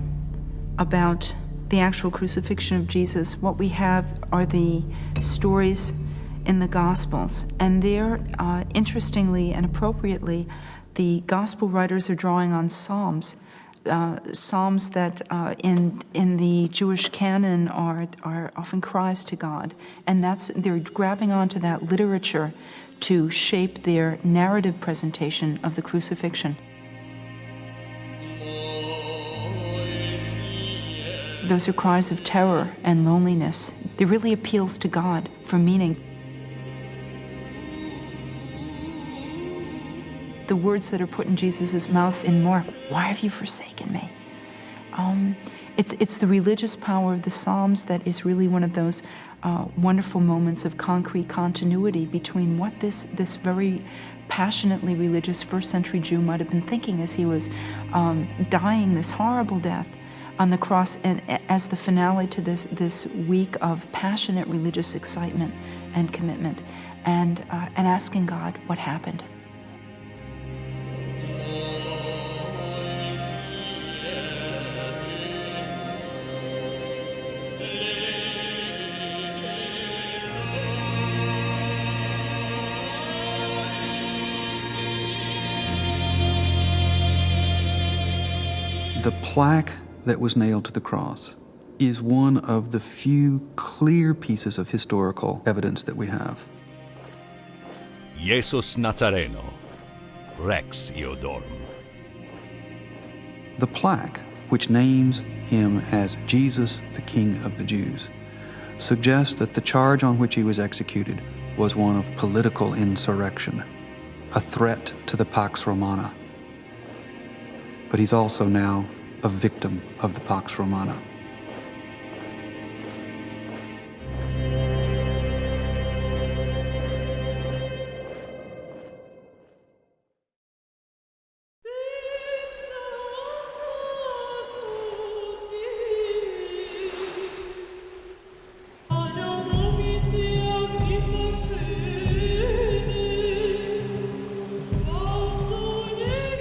Speaker 9: about the actual crucifixion of Jesus. What we have are the stories in the Gospels. And there, uh, interestingly and appropriately, the Gospel writers are drawing on Psalms uh, psalms that uh, in in the Jewish canon are are often cries to God, and that's they're grabbing onto that literature to shape their narrative presentation of the crucifixion. Those are cries of terror and loneliness. They really appeals to God for meaning. The words that are put in Jesus' mouth in Mark, why have you forsaken me? Um, it's, it's the religious power of the Psalms that is really one of those uh, wonderful moments of concrete continuity between what this, this very passionately religious first century Jew might have been thinking as he was um, dying this horrible death on the cross and as the finale to this, this week of passionate religious excitement and commitment and, uh, and asking God what happened.
Speaker 4: Plaque that was nailed to the cross is one of the few clear pieces of historical evidence that we have.
Speaker 14: Jesus Nazareno, Rex Iudaeorum.
Speaker 4: The plaque, which names him as Jesus, the King of the Jews, suggests that the charge on which he was executed was one of political insurrection, a threat to the Pax Romana but he's also now a victim of the Pax Romana.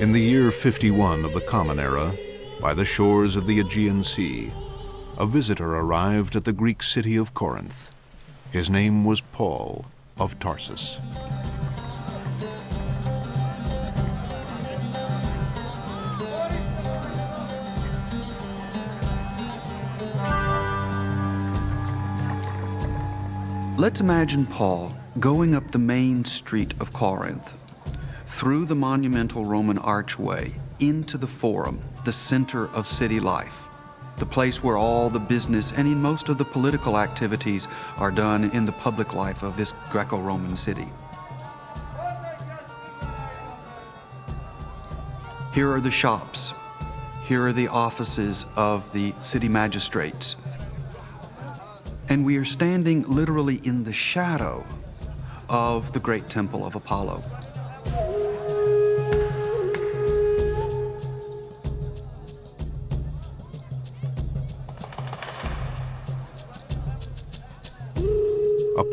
Speaker 2: In the year 51 of the Common Era, by the shores of the Aegean Sea, a visitor arrived at the Greek city of Corinth. His name was Paul of Tarsus.
Speaker 4: Let's imagine Paul going up the main street of Corinth through the monumental Roman archway into the Forum, the center of city life, the place where all the business and in most of the political activities are done in the public life of this Greco Roman city. Here are the shops. Here are the offices of the city magistrates. And we are standing literally in the shadow of the great temple of Apollo.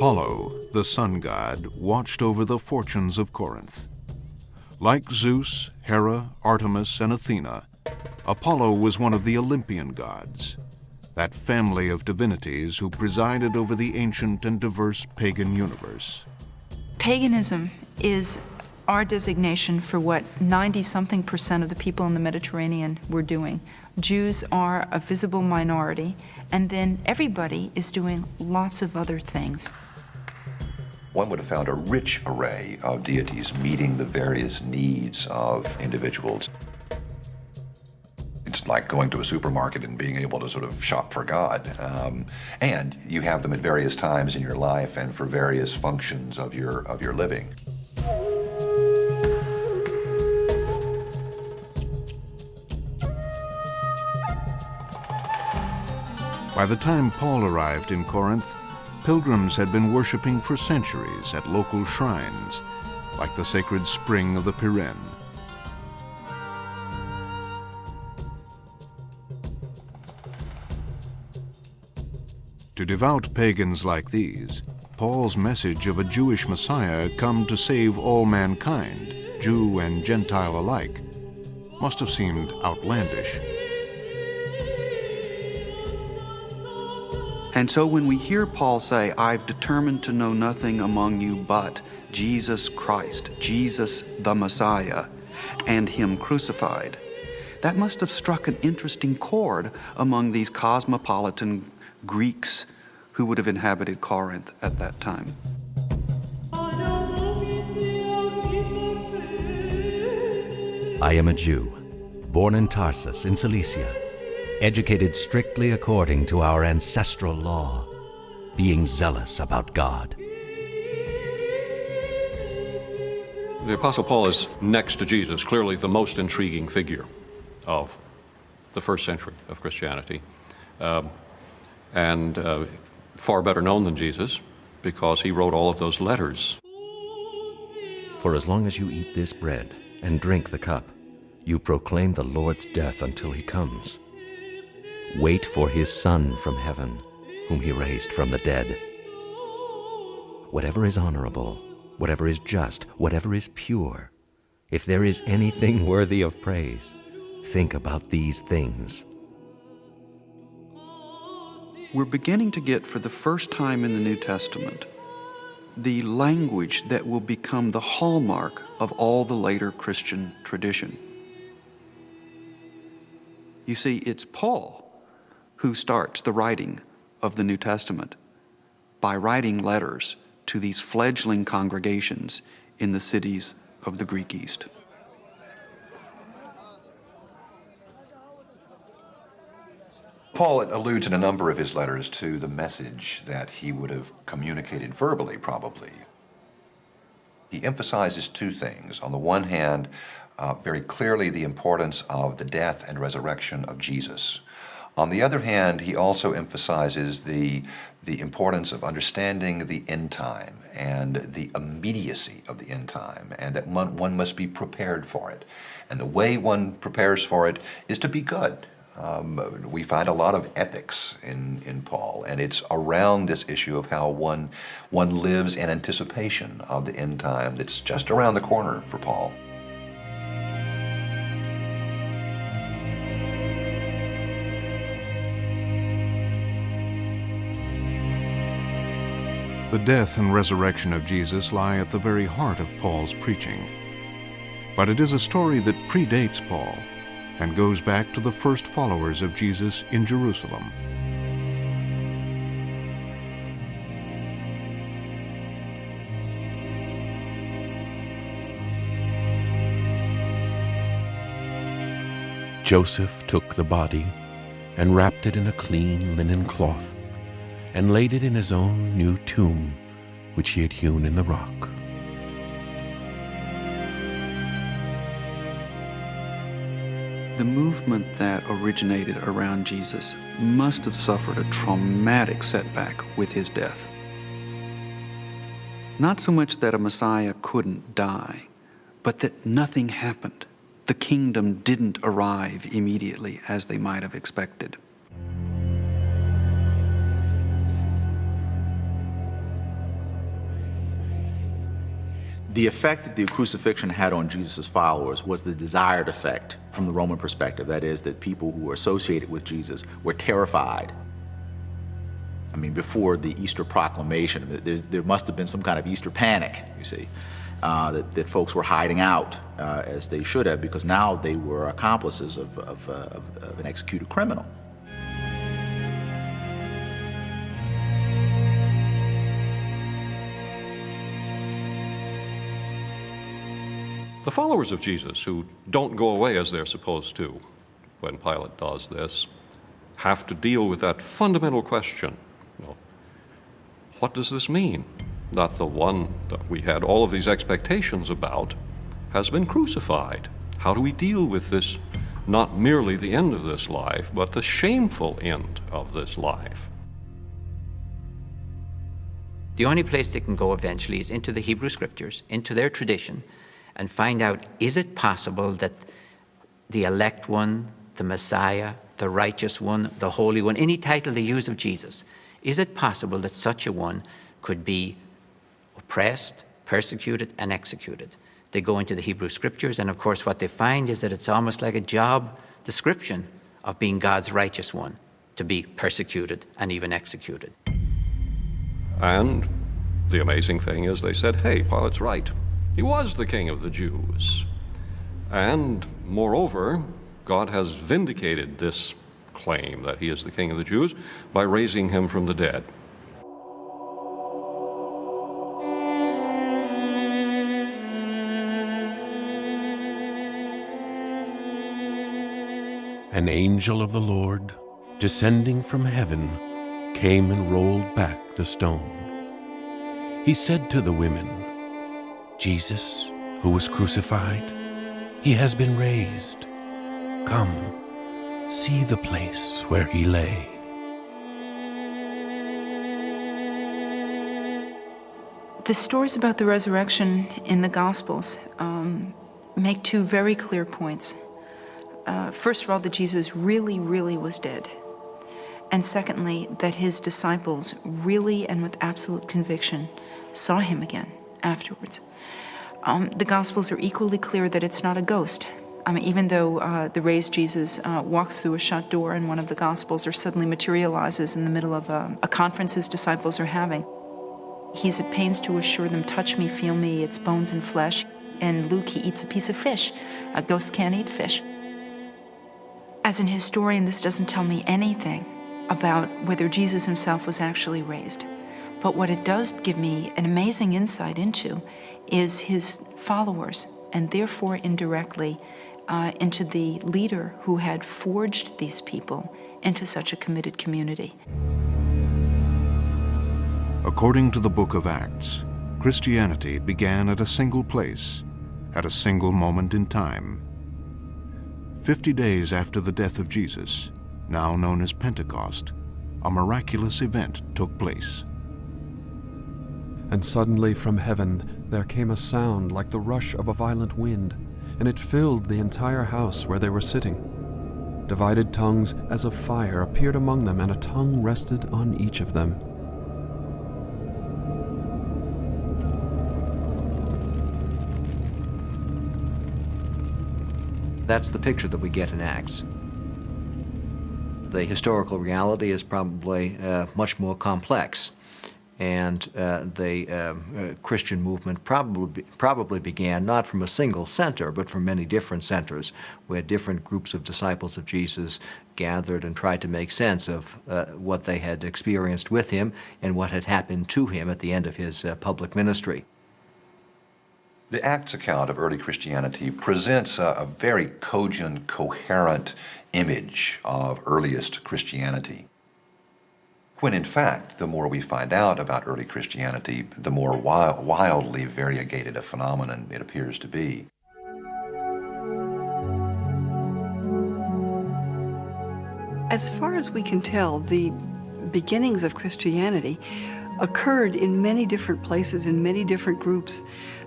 Speaker 2: Apollo, the sun god, watched over the fortunes of Corinth. Like Zeus, Hera, Artemis, and Athena, Apollo was one of the Olympian gods, that family of divinities who presided over the ancient and diverse pagan universe.
Speaker 9: Paganism is our designation for what 90 something percent of the people in the Mediterranean were doing. Jews are a visible minority, and then everybody is doing lots of other things.
Speaker 5: One would have found a rich array of deities meeting the various needs of individuals. It's like going to a supermarket and being able to sort of shop for God. Um, and you have them at various times in your life and for various functions of your, of your living.
Speaker 2: By the time Paul arrived in Corinth, pilgrims had been worshiping for centuries at local shrines, like the sacred spring of the Pirene. To devout pagans like these, Paul's message of a Jewish Messiah come to save all mankind, Jew and Gentile alike, must have seemed outlandish.
Speaker 4: And so when we hear Paul say, I've determined to know nothing among you but Jesus Christ, Jesus the Messiah, and Him crucified, that must have struck an interesting chord among these cosmopolitan Greeks who would have inhabited Corinth at that time.
Speaker 14: I am a Jew, born in Tarsus in Cilicia educated strictly according to our ancestral law, being zealous about God.
Speaker 15: The Apostle Paul is next to Jesus, clearly the most intriguing figure of the first century of Christianity, um, and uh, far better known than Jesus because he wrote all of those letters.
Speaker 14: For as long as you eat this bread and drink the cup, you proclaim the Lord's death until he comes. Wait for his Son from heaven, whom he raised from the dead. Whatever is honorable, whatever is just, whatever is pure, if there is anything worthy of praise, think about these things.
Speaker 4: We're beginning to get, for the first time in the New Testament, the language that will become the hallmark of all the later Christian tradition. You see, it's Paul who starts the writing of the New Testament by writing letters to these fledgling congregations in the cities of the Greek East.
Speaker 5: Paul alludes in a number of his letters to the message that he would have communicated verbally, probably. He emphasizes two things. On the one hand, uh, very clearly the importance of the death and resurrection of Jesus. On the other hand, he also emphasizes the, the importance of understanding the end time and the immediacy of the end time, and that one, one must be prepared for it. And the way one prepares for it is to be good. Um, we find a lot of ethics in, in Paul, and it's around this issue of how one, one lives in anticipation of the end time that's just around the corner for Paul.
Speaker 2: The death and resurrection of Jesus lie at the very heart of Paul's preaching. But it is a story that predates Paul and goes back to the first followers of Jesus in Jerusalem.
Speaker 3: Joseph took the body and wrapped it in a clean linen cloth, and laid it in his own new tomb, which he had hewn in the rock.
Speaker 4: The movement that originated around Jesus must have suffered a traumatic setback with his death. Not so much that a Messiah couldn't die, but that nothing happened. The kingdom didn't arrive immediately as they might have expected.
Speaker 6: The effect that the crucifixion had on Jesus' followers was the desired effect from the Roman perspective. That is, that people who were associated with Jesus were terrified. I mean, before the Easter proclamation, there must have been some kind of Easter panic, you see, uh, that, that folks were hiding out uh, as they should have because now they were accomplices of, of, uh, of, of an executed criminal.
Speaker 15: The followers of Jesus, who don't go away as they're supposed to when Pilate does this, have to deal with that fundamental question you know, what does this mean? That the one that we had all of these expectations about has been crucified. How do we deal with this, not merely the end of this life, but the shameful end of this life?
Speaker 7: The only place they can go eventually is into the Hebrew Scriptures, into their tradition, and find out is it possible that the elect one, the Messiah, the righteous one, the holy one, any title they use of Jesus, is it possible that such a one could be oppressed, persecuted, and executed? They go into the Hebrew scriptures, and of course, what they find is that it's almost like a job description of being God's righteous one to be persecuted and even executed.
Speaker 15: And the amazing thing is, they said, hey, Pilate's right. He was the king of the Jews. And moreover, God has vindicated this claim that he is the king of the Jews by raising him from the dead.
Speaker 3: An angel of the Lord, descending from heaven, came and rolled back the stone. He said to the women, Jesus, who was crucified, he has been raised. Come, see the place where he lay.
Speaker 9: The stories about the resurrection in the Gospels um, make two very clear points. Uh, first of all, that Jesus really, really was dead. And secondly, that his disciples really and with absolute conviction saw him again afterwards. Um, the Gospels are equally clear that it's not a ghost. I mean, even though uh, the raised Jesus uh, walks through a shut door in one of the Gospels or suddenly materializes in the middle of a, a conference his disciples are having, he's at pains to assure them, touch me, feel me, it's bones and flesh. And Luke, he eats a piece of fish. A ghost can't eat fish. As an historian, this doesn't tell me anything about whether Jesus himself was actually raised. But what it does give me an amazing insight into is his followers, and therefore indirectly uh, into the leader who had forged these people into such a committed community.
Speaker 2: According to the book of Acts, Christianity began at a single place, at a single moment in time. Fifty days after the death of Jesus, now known as Pentecost, a miraculous event took place.
Speaker 16: And suddenly from heaven there came a sound like the rush of a violent wind, and it filled the entire house where they were sitting. Divided tongues as of fire appeared among them, and a tongue rested on each of them.
Speaker 13: That's the picture that we get in Acts. The historical reality is probably uh, much more complex and uh, the um, uh, Christian movement probably, probably began not from a single center, but from many different centers, where different groups of disciples of Jesus gathered and tried to make sense of uh, what they had experienced with him and what had happened to him at the end of his uh, public ministry.
Speaker 5: The Acts account of early Christianity presents a, a very cogent, coherent image of earliest Christianity. When in fact, the more we find out about early Christianity, the more wild, wildly variegated a phenomenon it appears to be.
Speaker 17: As far as we can tell, the beginnings of Christianity occurred in many different places, in many different groups.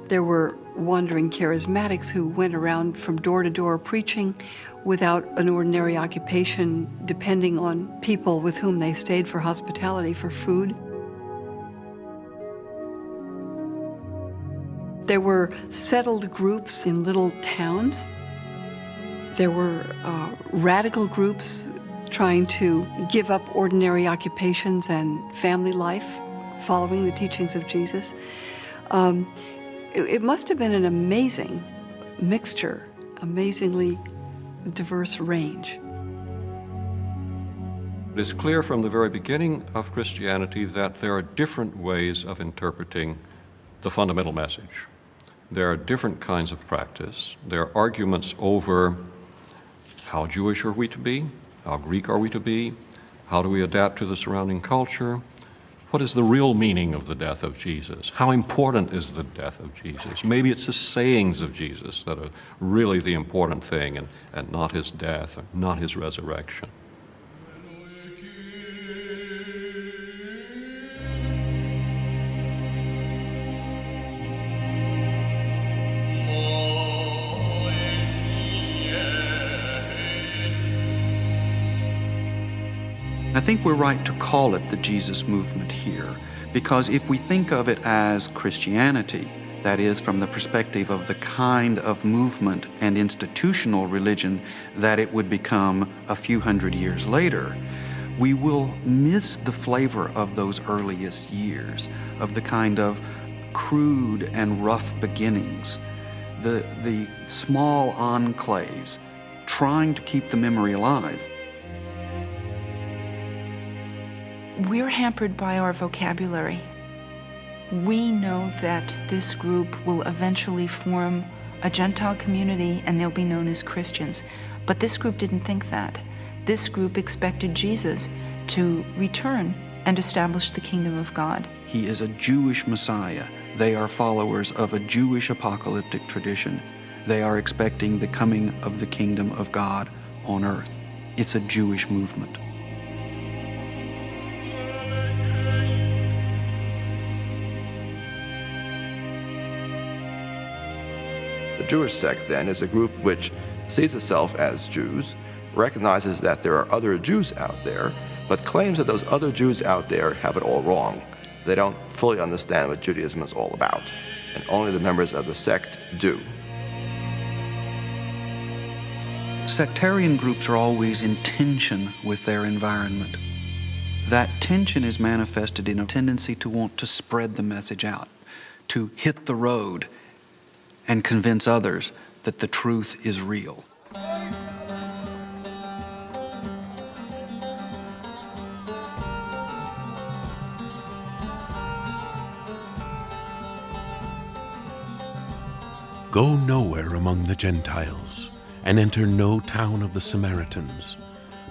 Speaker 17: There were wandering charismatics who went around from door to door preaching without an ordinary occupation, depending on people with whom they stayed for hospitality, for food. There were settled groups in little towns. There were uh, radical groups trying to give up ordinary occupations and family life, following the teachings of Jesus. Um, it, it must have been an amazing mixture, amazingly diverse range.
Speaker 15: It is clear from the very beginning of Christianity that there are different ways of interpreting the fundamental message. There are different kinds of practice. There are arguments over how Jewish are we to be, how Greek are we to be? How do we adapt to the surrounding culture? What is the real meaning of the death of Jesus? How important is the death of Jesus? Maybe it's the sayings of Jesus that are really the important thing and, and not his death, not his resurrection.
Speaker 4: I think we're right to call it the Jesus movement here, because if we think of it as Christianity, that is, from the perspective of the kind of movement and institutional religion that it would become a few hundred years later, we will miss the flavor of those earliest years, of the kind of crude and rough beginnings, the, the small enclaves, trying to keep the memory alive.
Speaker 9: We're hampered by our vocabulary. We know that this group will eventually form a Gentile community and they'll be known as Christians. But this group didn't think that. This group expected Jesus to return and establish the kingdom of God.
Speaker 4: He is a Jewish Messiah. They are followers of a Jewish apocalyptic tradition. They are expecting the coming of the kingdom of God on earth. It's a Jewish movement.
Speaker 11: Jewish sect, then, is a group which sees itself as Jews, recognizes that there are other Jews out there, but claims that those other Jews out there have it all wrong. They don't fully understand what Judaism is all about, and only the members of the sect do.
Speaker 4: Sectarian groups are always in tension with their environment. That tension is manifested in a tendency to want to spread the message out, to hit the road and convince others that the truth is real.
Speaker 3: Go nowhere among the Gentiles, and enter no town of the Samaritans,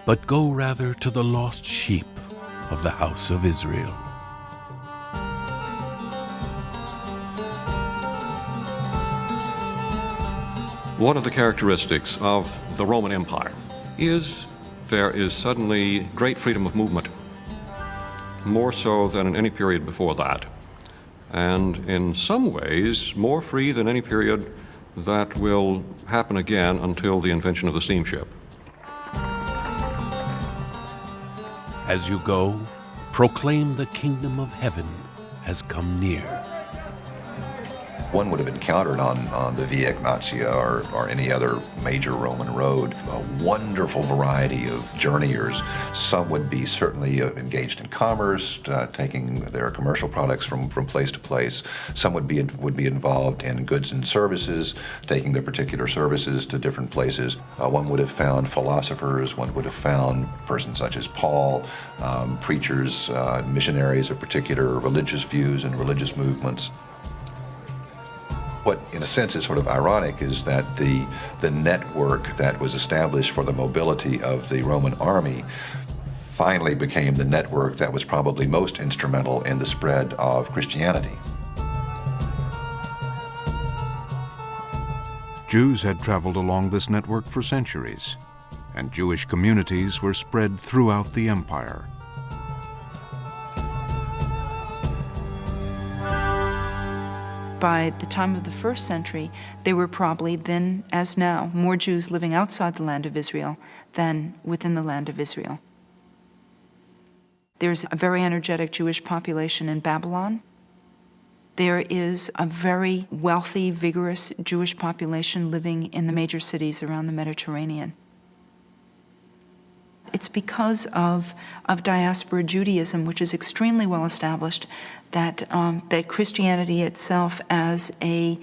Speaker 3: but go rather to the lost sheep of the house of Israel.
Speaker 15: One of the characteristics of the Roman Empire is there is suddenly great freedom of movement, more so than in any period before that, and in some ways more free than any period that will happen again until the invention of the steamship.
Speaker 3: As you go, proclaim the kingdom of heaven has come near
Speaker 5: one would have encountered on, on the Via Egnatia or, or any other major Roman road a wonderful variety of journeyers. Some would be certainly uh, engaged in commerce, uh, taking their commercial products from, from place to place. Some would be, would be involved in goods and services, taking their particular services to different places. Uh, one would have found philosophers, one would have found persons such as Paul, um, preachers, uh, missionaries of particular religious views and religious movements. What, in a sense, is sort of ironic is that the, the network that was established for the mobility of the Roman army finally became the network that was probably most instrumental in the spread of Christianity.
Speaker 2: Jews had traveled along this network for centuries, and Jewish communities were spread throughout the empire.
Speaker 9: By the time of the first century, there were probably then, as now, more Jews living outside the land of Israel than within the land of Israel. There's a very energetic Jewish population in Babylon. There is a very wealthy, vigorous Jewish population living in the major cities around the Mediterranean. It's because of, of diaspora Judaism, which is extremely well established, that, um, that Christianity itself, as a,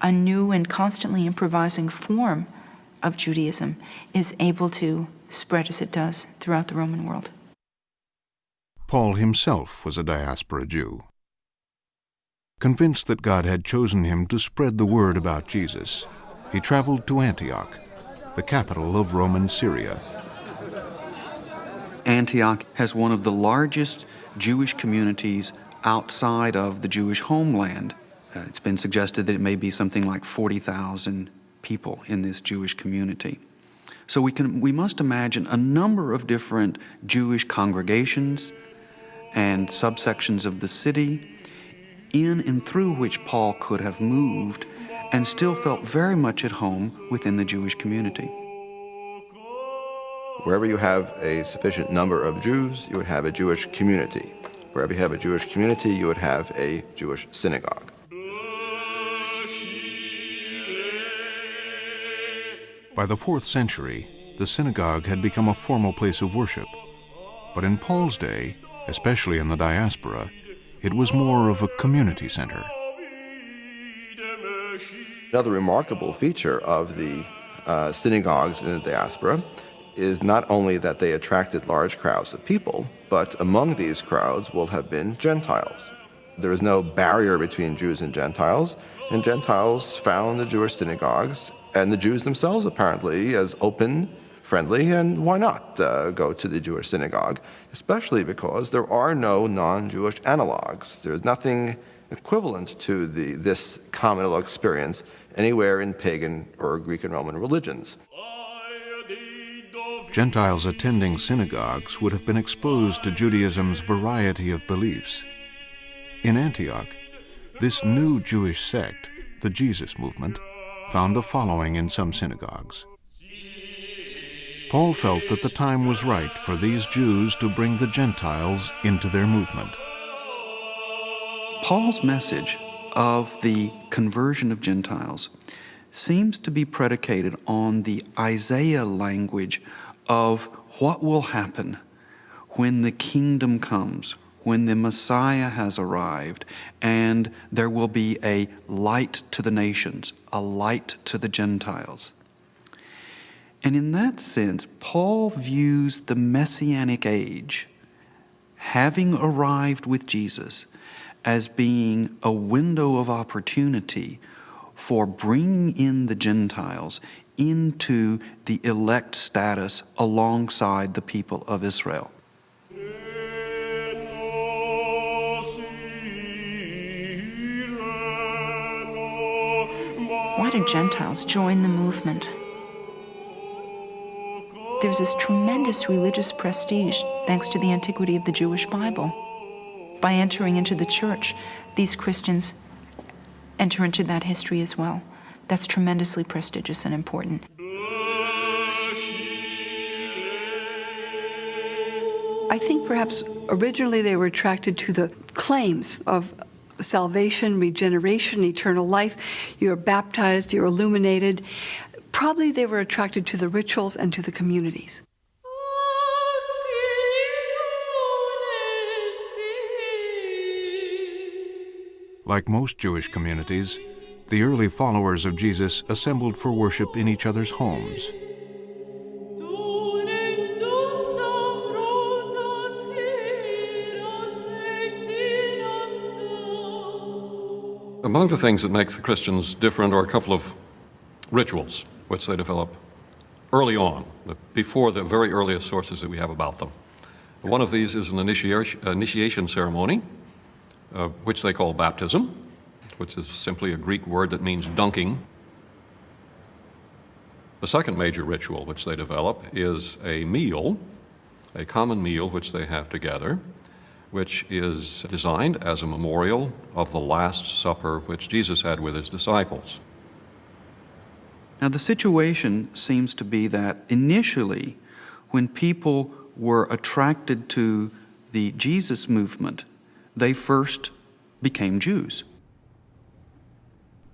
Speaker 9: a new and constantly improvising form of Judaism, is able to spread as it does throughout the Roman world.
Speaker 2: Paul himself was a diaspora Jew. Convinced that God had chosen him to spread the word about Jesus, he traveled to Antioch, the capital of Roman Syria.
Speaker 4: Antioch has one of the largest Jewish communities outside of the Jewish homeland. Uh, it's been suggested that it may be something like 40,000 people in this Jewish community. So we, can, we must imagine a number of different Jewish congregations and subsections of the city in and through which Paul could have moved and still felt very much at home within the Jewish community.
Speaker 11: Wherever you have a sufficient number of Jews, you would have a Jewish community. Wherever you have a Jewish community, you would have a Jewish synagogue.
Speaker 2: By the fourth century, the synagogue had become a formal place of worship. But in Paul's day, especially in the diaspora, it was more of a community center.
Speaker 11: Another remarkable feature of the uh, synagogues in the diaspora is not only that they attracted large crowds of people, but among these crowds will have been Gentiles. There is no barrier between Jews and Gentiles, and Gentiles found the Jewish synagogues and the Jews themselves apparently as open, friendly, and why not uh, go to the Jewish synagogue, especially because there are no non-Jewish analogs. There's nothing equivalent to the, this communal experience anywhere in pagan or Greek and Roman religions.
Speaker 2: Gentiles attending synagogues would have been exposed to Judaism's variety of beliefs. In Antioch, this new Jewish sect, the Jesus movement, found a following in some synagogues. Paul felt that the time was right for these Jews to bring the Gentiles into their movement.
Speaker 4: Paul's message of the conversion of Gentiles seems to be predicated on the Isaiah language of what will happen when the kingdom comes, when the Messiah has arrived, and there will be a light to the nations, a light to the Gentiles. And in that sense, Paul views the messianic age, having arrived with Jesus, as being a window of opportunity for bringing in the Gentiles into the elect status alongside the people of Israel.
Speaker 9: Why do Gentiles join the movement? There's this tremendous religious prestige thanks to the antiquity of the Jewish Bible. By entering into the church, these Christians enter into that history as well. That's tremendously prestigious and important.
Speaker 17: I think perhaps originally they were attracted to the claims of salvation, regeneration, eternal life. You're baptized, you're illuminated. Probably they were attracted to the rituals and to the communities.
Speaker 2: Like most Jewish communities, the early followers of Jesus assembled for worship in each other's homes.
Speaker 15: Among the things that make the Christians different are a couple of rituals which they develop early on, before the very earliest sources that we have about them. One of these is an initiation, ceremony, uh, which they call baptism, which is simply a Greek word that means dunking. The second major ritual which they develop is a meal, a common meal which they have together, which is designed as a memorial of the Last Supper which Jesus had with his disciples.
Speaker 4: Now, the situation seems to be that initially, when people were attracted to the Jesus movement, they first became Jews.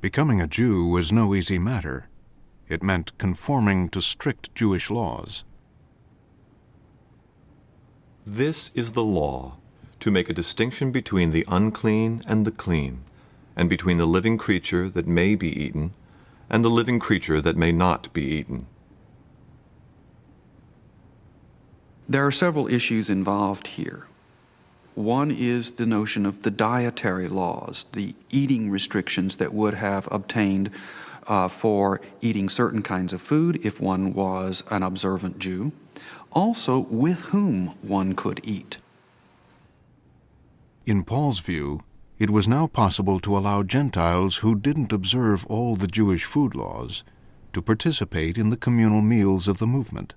Speaker 2: Becoming a Jew was no easy matter. It meant conforming to strict Jewish laws.
Speaker 18: This is the law, to make a distinction between the unclean and the clean, and between the living creature that may be eaten and the living creature that may not be eaten.
Speaker 4: There are several issues involved here. One is the notion of the dietary laws, the eating restrictions that would have obtained uh, for eating certain kinds of food if one was an observant Jew. Also, with whom one could eat.
Speaker 2: In Paul's view, it was now possible to allow Gentiles who didn't observe all the Jewish food laws to participate in the communal meals of the movement.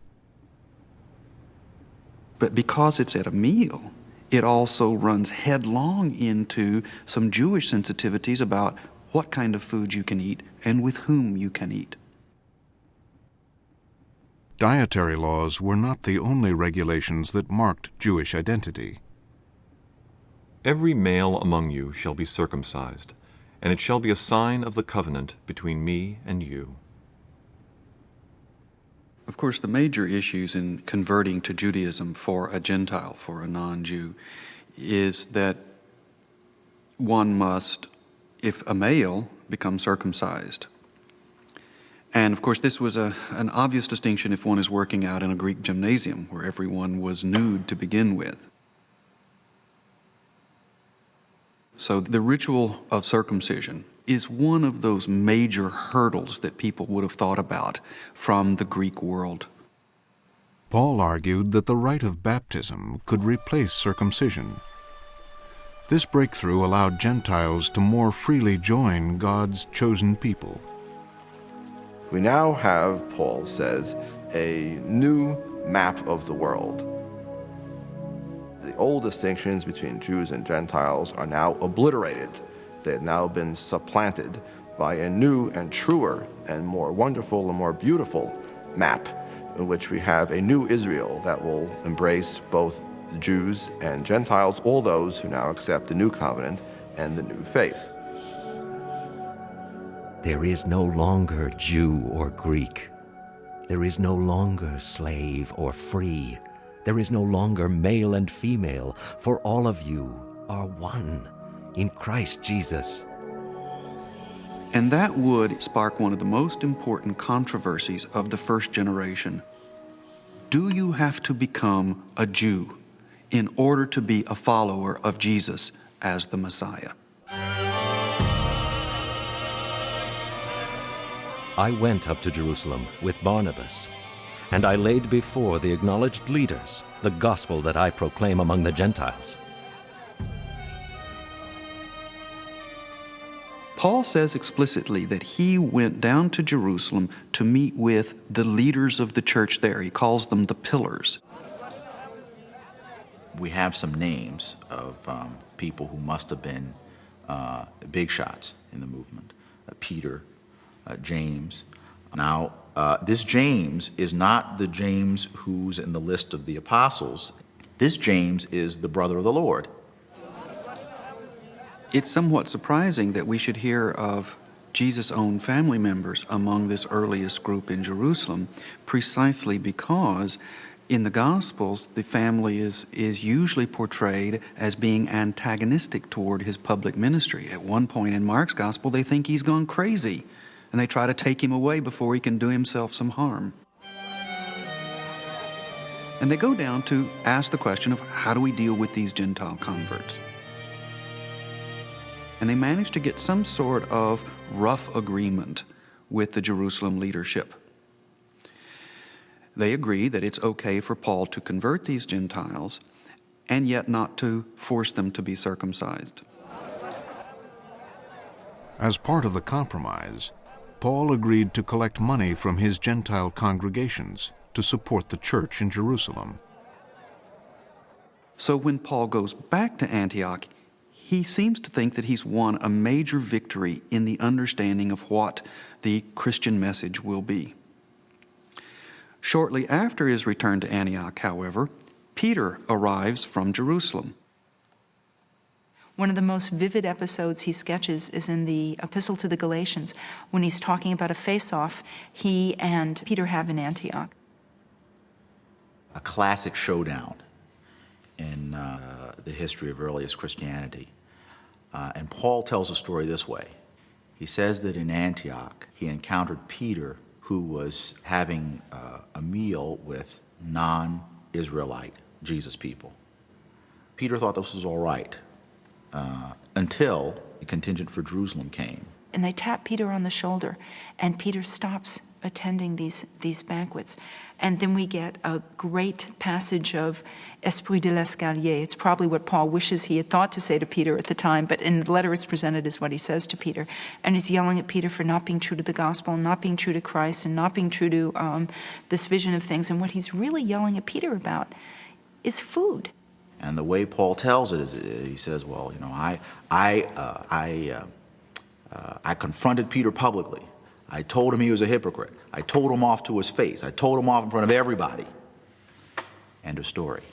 Speaker 4: But because it's at a meal, it also runs headlong into some Jewish sensitivities about what kind of food you can eat and with whom you can eat.
Speaker 2: Dietary laws were not the only regulations that marked Jewish identity.
Speaker 18: Every male among you shall be circumcised, and it shall be a sign of the covenant between me and you.
Speaker 4: Of course, the major issues in converting to Judaism for a Gentile, for a non Jew, is that one must, if a male, become circumcised. And of course, this was a, an obvious distinction if one is working out in a Greek gymnasium where everyone was nude to begin with. So the ritual of circumcision is one of those major hurdles that people would have thought about from the Greek world.
Speaker 2: Paul argued that the rite of baptism could replace circumcision. This breakthrough allowed Gentiles to more freely join God's chosen people.
Speaker 11: We now have, Paul says, a new map of the world the old distinctions between Jews and Gentiles are now obliterated. They have now been supplanted by a new and truer and more wonderful and more beautiful map in which we have a new Israel that will embrace both Jews and Gentiles, all those who now accept the new covenant and the new faith.
Speaker 14: There is no longer Jew or Greek. There is no longer slave or free. There is no longer male and female, for all of you are one in Christ Jesus.
Speaker 4: And that would spark one of the most important controversies of the first generation. Do you have to become a Jew in order to be a follower of Jesus as the Messiah?
Speaker 14: I went up to Jerusalem with Barnabas and I laid before the acknowledged leaders the gospel that I proclaim among the Gentiles.
Speaker 4: Paul says explicitly that he went down to Jerusalem to meet with the leaders of the church there. He calls them the pillars.
Speaker 6: We have some names of um, people who must have been uh, big shots in the movement uh, Peter, uh, James. Now, uh, this James is not the James who's in the list of the apostles. This James is the brother of the Lord.
Speaker 4: It's somewhat surprising that we should hear of Jesus' own family members among this earliest group in Jerusalem, precisely because in the Gospels, the family is, is usually portrayed as being antagonistic toward his public ministry. At one point in Mark's Gospel, they think he's gone crazy and they try to take him away before he can do himself some harm. And they go down to ask the question of how do we deal with these Gentile converts? And they managed to get some sort of rough agreement with the Jerusalem leadership. They agree that it's okay for Paul to convert these Gentiles and yet not to force them to be circumcised.
Speaker 2: As part of the compromise, Paul agreed to collect money from his Gentile congregations to support the church in Jerusalem.
Speaker 4: So when Paul goes back to Antioch, he seems to think that he's won a major victory in the understanding of what the Christian message will be. Shortly after his return to Antioch, however, Peter arrives from Jerusalem.
Speaker 9: One of the most vivid episodes he sketches is in the Epistle to the Galatians when he's talking about a face off he and Peter have in Antioch.
Speaker 6: A classic showdown in uh, the history of earliest Christianity. Uh, and Paul tells the story this way. He says that in Antioch, he encountered Peter, who was having uh, a meal with non Israelite Jesus people. Peter thought this was all right uh, until the contingent for Jerusalem came.
Speaker 9: And they tap Peter on the shoulder, and Peter stops attending these, these banquets. And then we get a great passage of Esprit de l'Escalier. It's probably what Paul wishes he had thought to say to Peter at the time, but in the letter it's presented as what he says to Peter. And he's yelling at Peter for not being true to the gospel, and not being true to Christ, and not being true to um, this vision of things. And what he's really yelling at Peter about is food.
Speaker 6: And the way Paul tells it is, he says, "Well, you know, I, I, uh, I, uh, uh, I confronted Peter publicly. I told him he was a hypocrite. I told him off to his face. I told him off in front of everybody." End of story.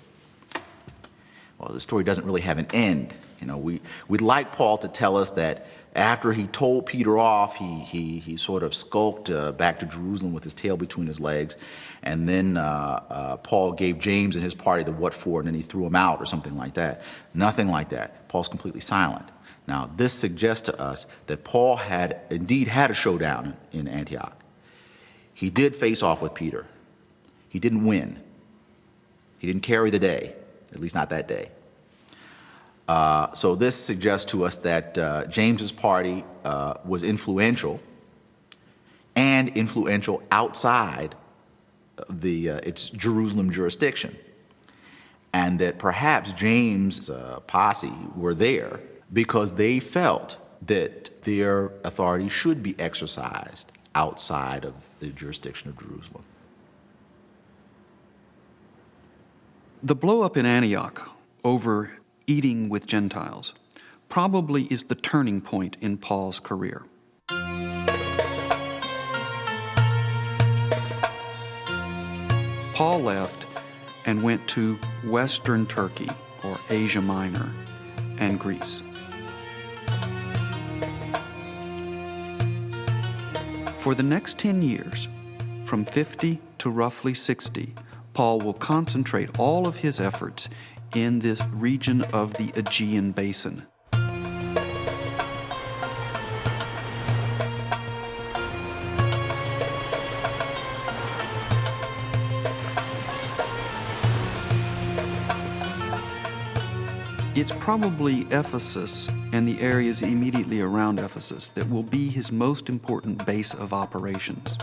Speaker 6: Well, the story doesn't really have an end. You know, we we'd like Paul to tell us that after he told Peter off, he, he, he sort of skulked uh, back to Jerusalem with his tail between his legs. And then uh, uh, Paul gave James and his party the what for, and then he threw him out or something like that. Nothing like that. Paul's completely silent. Now, this suggests to us that Paul had indeed had a showdown in Antioch. He did face off with Peter. He didn't win. He didn't carry the day, at least not that day. Uh, so this suggests to us that uh, James's party uh, was influential and influential outside the, uh, its Jerusalem jurisdiction. And that perhaps James' uh, posse were there because they felt that their authority should be exercised outside of the jurisdiction of Jerusalem.
Speaker 4: The blowup in Antioch over eating with Gentiles probably is the turning point in Paul's career. Paul left and went to Western Turkey or Asia Minor and Greece. For the next 10 years, from 50 to roughly 60, Paul will concentrate all of his efforts in this region of the Aegean Basin. It's probably Ephesus and the areas immediately around Ephesus that will be his most important base of operations.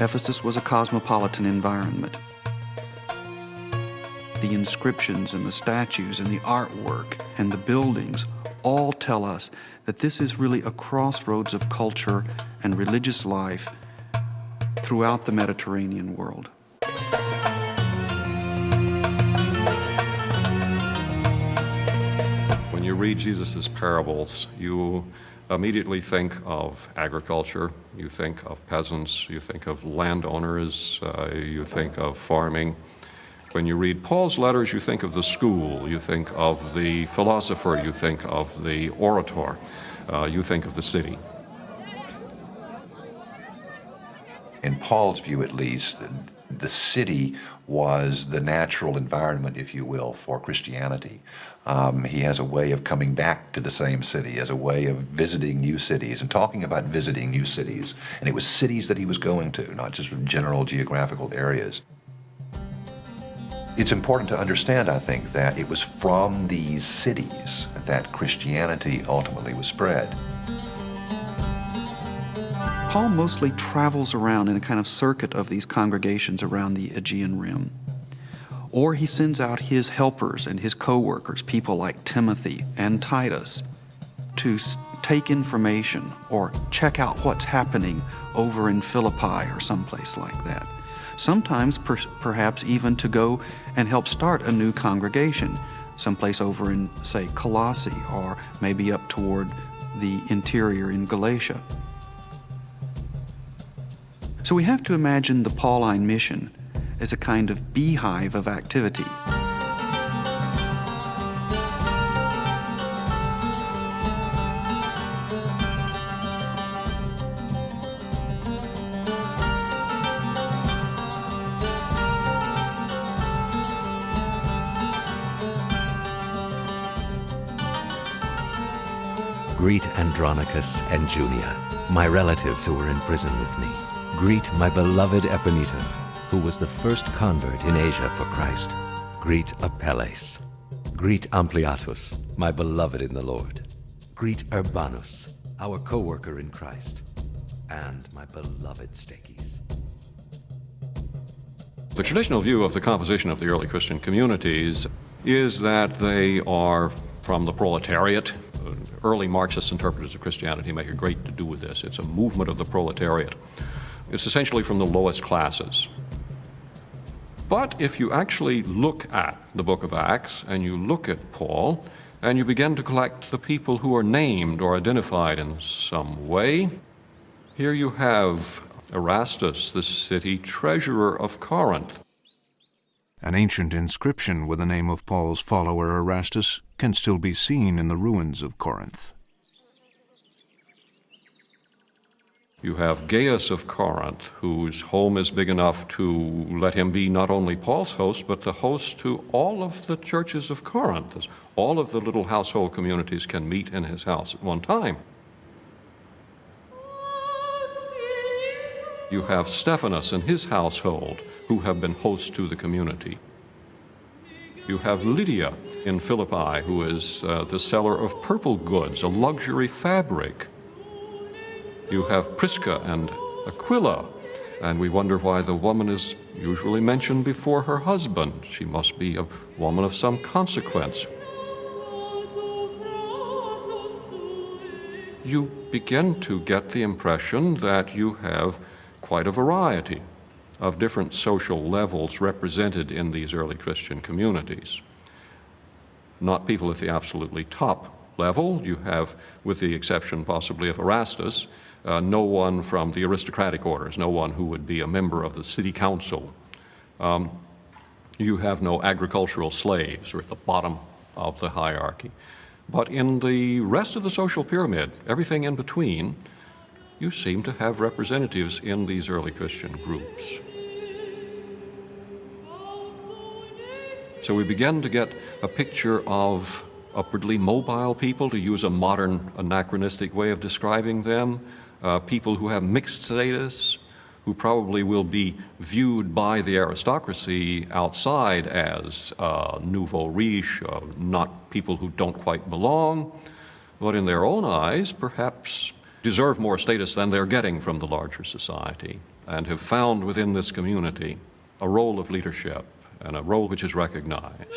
Speaker 4: Ephesus was a cosmopolitan environment. The inscriptions and the statues and the artwork and the buildings all tell us that this is really a crossroads of culture and religious life throughout the Mediterranean world.
Speaker 15: When you read Jesus' parables, you immediately think of agriculture, you think of peasants, you think of landowners, uh, you think of farming. When you read Paul's letters, you think of the school, you think of the philosopher, you think of the orator, uh, you think of the city.
Speaker 5: In Paul's view, at least, The city was the natural environment, if you will, for Christianity. Um, he has a way of coming back to the same city, as a way of visiting new cities and talking about visiting new cities. And it was cities that he was going to, not just general geographical areas. It's important to understand, I think, that it was from these cities that Christianity ultimately was spread.
Speaker 4: Paul mostly travels around in a kind of circuit of these congregations around the Aegean Rim. Or he sends out his helpers and his co workers, people like Timothy and Titus, to take information or check out what's happening over in Philippi or someplace like that. Sometimes, per perhaps, even to go and help start a new congregation, someplace over in, say, Colossae or maybe up toward the interior in Galatia. So we have to imagine the Pauline mission as a kind of beehive of activity.
Speaker 14: Greet Andronicus and Junia, my relatives who were in prison with me. Greet my beloved Epaenetus, who was the first convert in Asia for Christ. Greet Apelles. Greet Ampliatus, my beloved in the Lord. Greet Urbanus, our co-worker in Christ. And my beloved Stachys.
Speaker 15: The traditional view of the composition of the early Christian communities is that they are from the proletariat. Uh, early Marxist interpreters of Christianity make a great to do with this. It's a movement of the proletariat. It's essentially from the lowest classes. But if you actually look at the book of Acts and you look at Paul and you begin to collect the people who are named or identified in some way, here you have Erastus, the city treasurer of Corinth.
Speaker 2: An ancient inscription with the name of Paul's follower Erastus can still be seen in the ruins of Corinth.
Speaker 15: You have Gaius of Corinth, whose home is big enough to let him be not only Paul's host, but the host to all of the churches of Corinth. All of the little household communities can meet in his house at one time. You have Stephanus and his household, who have been hosts to the community. You have Lydia in Philippi, who is uh, the seller of purple goods, a luxury fabric. You have Prisca and Aquila, and we wonder why the woman is usually mentioned before her husband. She must be a woman of some consequence. You begin to get the impression that you have quite a variety of different social levels represented in these early Christian communities. Not people at the absolutely top level. You have, with the exception possibly of Erastus, uh, no one from the aristocratic orders, no one who would be a member of the city council. Um, you have no agricultural slaves or at the bottom of the hierarchy. But in the rest of the social pyramid, everything in between, you seem to have representatives in these early Christian groups. So we begin to get a picture of upwardly mobile people, to use a modern anachronistic way of describing them, uh, people who have mixed status, who probably will be viewed by the aristocracy outside as uh, nouveau riche, uh, not people who don't quite belong, but in their own eyes, perhaps deserve more status than they're getting from the larger society, and have found within this community a role of leadership and a role which is recognized.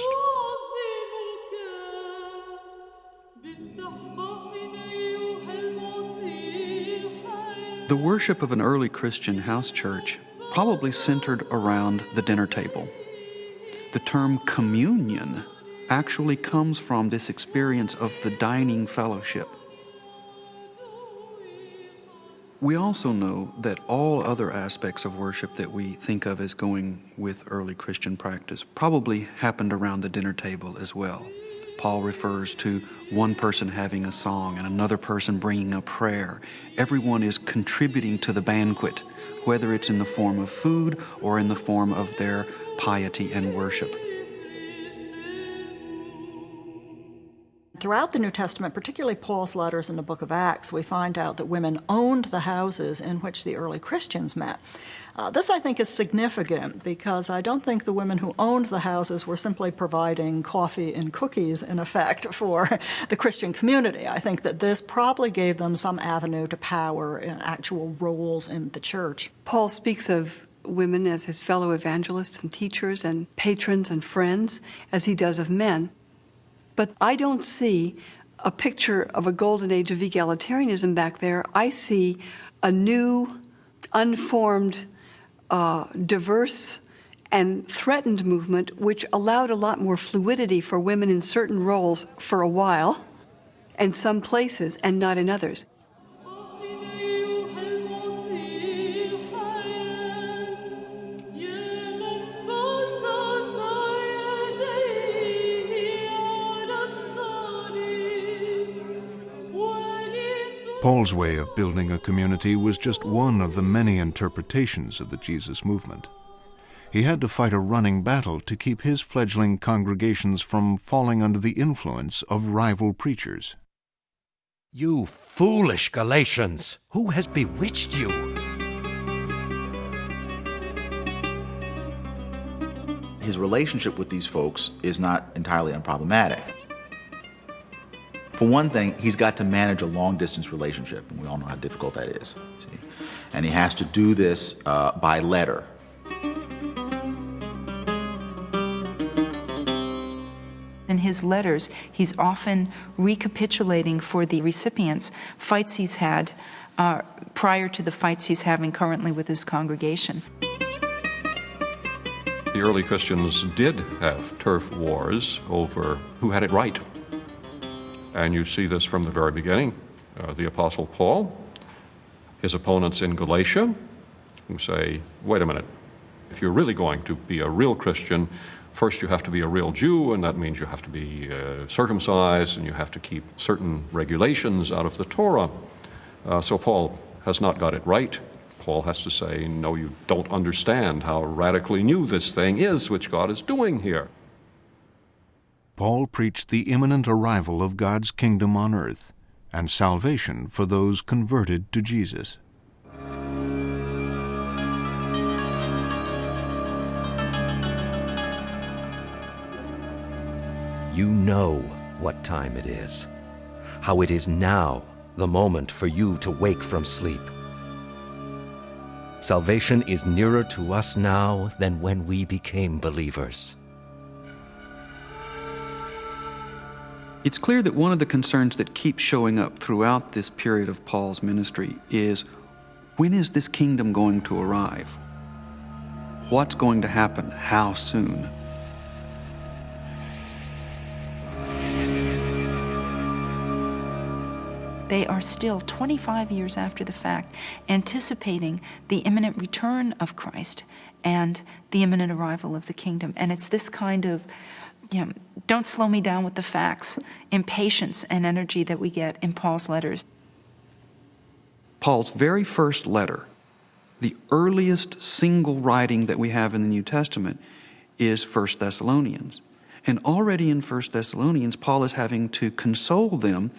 Speaker 4: The worship of an early Christian house church probably centered around the dinner table. The term communion actually comes from this experience of the dining fellowship. We also know that all other aspects of worship that we think of as going with early Christian practice probably happened around the dinner table as well. Paul refers to one person having a song and another person bringing a prayer. Everyone is contributing to the banquet, whether it's in the form of food or in the form of their piety and worship.
Speaker 19: Throughout the New Testament, particularly Paul's letters in the book of Acts, we find out that women owned the houses in which the early Christians met. Uh, this, I think, is significant because I don't think the women who owned the houses were simply providing coffee and cookies, in effect, for the Christian community. I think that this probably gave them some avenue to power and actual roles in the church.
Speaker 17: Paul speaks of women as his fellow evangelists and teachers and patrons and friends, as he does of men. But I don't see a picture of a golden age of egalitarianism back there. I see a new, unformed, uh, diverse, and threatened movement which allowed a lot more fluidity for women in certain roles for a while, in some places, and not in others.
Speaker 2: Paul's way of building a community was just one of the many interpretations of the Jesus movement. He had to fight a running battle to keep his fledgling congregations from falling under the influence of rival preachers.
Speaker 3: You foolish Galatians! Who has bewitched you?
Speaker 6: His relationship with these folks is not entirely unproblematic. For one thing, he's got to manage a long distance relationship, and we all know how difficult that is. See? And he has to do this uh, by letter.
Speaker 9: In his letters, he's often recapitulating for the recipients fights he's had uh, prior to the fights he's having currently with his congregation.
Speaker 15: The early Christians did have turf wars over who had it right and you see this from the very beginning. Uh, the Apostle Paul, his opponents in Galatia, who say, wait a minute, if you're really going to be a real Christian, first you have to be a real Jew, and that means you have to be uh, circumcised and you have to keep certain regulations out of the Torah. Uh, so Paul has not got it right. Paul has to say, no, you don't understand how radically new this thing is which God is doing here.
Speaker 2: Paul preached the imminent arrival of God's kingdom on earth and salvation for those converted to Jesus.
Speaker 14: You know what time it is, how it is now the moment for you to wake from sleep. Salvation is nearer to us now than when we became believers.
Speaker 4: It's clear that one of the concerns that keeps showing up throughout this period of Paul's ministry is when is this kingdom going to arrive? What's going to happen? How soon?
Speaker 9: They are still 25 years after the fact anticipating the imminent return of Christ and the imminent arrival of the kingdom. And it's this kind of you know, don't slow me down with the facts, impatience and energy that we get in Paul's letters.
Speaker 4: Paul's very first letter, the earliest single writing that we have in the New Testament, is 1 Thessalonians. And already in 1 Thessalonians, Paul is having to console them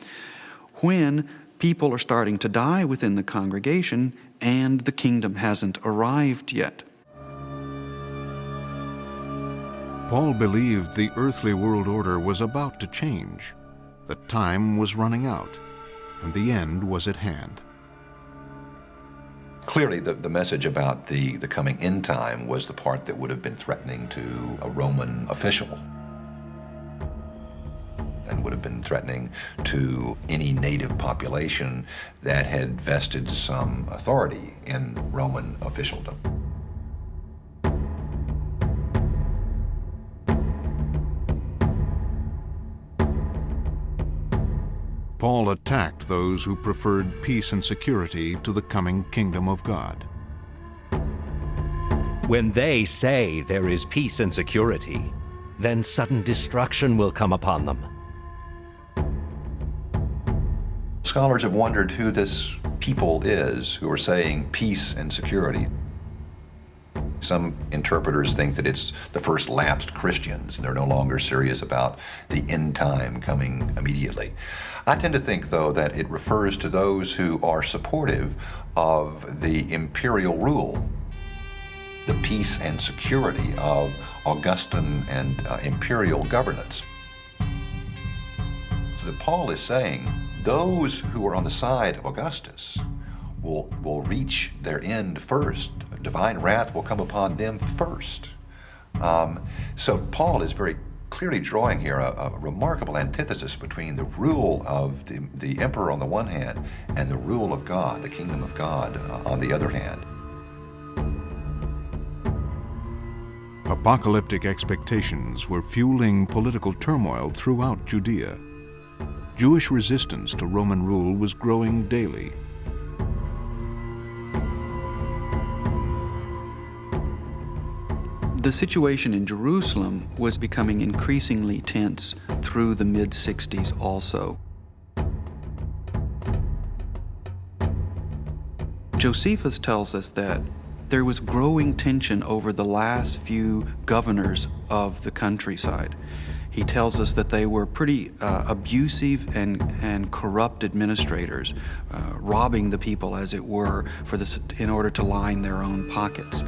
Speaker 4: when people are starting to die within the congregation and the kingdom hasn't arrived yet.
Speaker 2: Paul believed the earthly world order was about to change, that time was running out, and the end was at hand.
Speaker 5: Clearly, the, the message about the, the coming end time was the part that would have been threatening to a Roman official and would have been threatening to any native population that had vested some authority in Roman officialdom.
Speaker 2: Paul attacked those who preferred peace and security to the coming kingdom of God.
Speaker 14: When they say there is peace and security, then sudden destruction will come upon them.
Speaker 5: scholars have wondered who this people is who are saying peace and security. Some interpreters think that it's the first lapsed Christians, and they're no longer serious about the end time coming immediately. I tend to think, though, that it refers to those who are supportive of the imperial rule, the peace and security of Augustan and uh, imperial governance. So that Paul is saying those who are on the side of Augustus will, will reach their end first. Divine wrath will come upon them first. Um, so Paul is very clearly drawing here a, a, remarkable antithesis between the rule of the, the emperor on the one hand and the rule of God, the kingdom of God, uh, on the other hand.
Speaker 2: Apocalyptic expectations were fueling political turmoil throughout Judea. Jewish resistance to Roman rule was growing daily.
Speaker 4: The situation in Jerusalem was becoming increasingly tense through the mid 60s also. Josephus tells us that there was growing tension over the last few governors of the countryside. He tells us that they were pretty uh, abusive and, and corrupt administrators, uh, robbing the people, as it were, for this, in order to line their own pockets.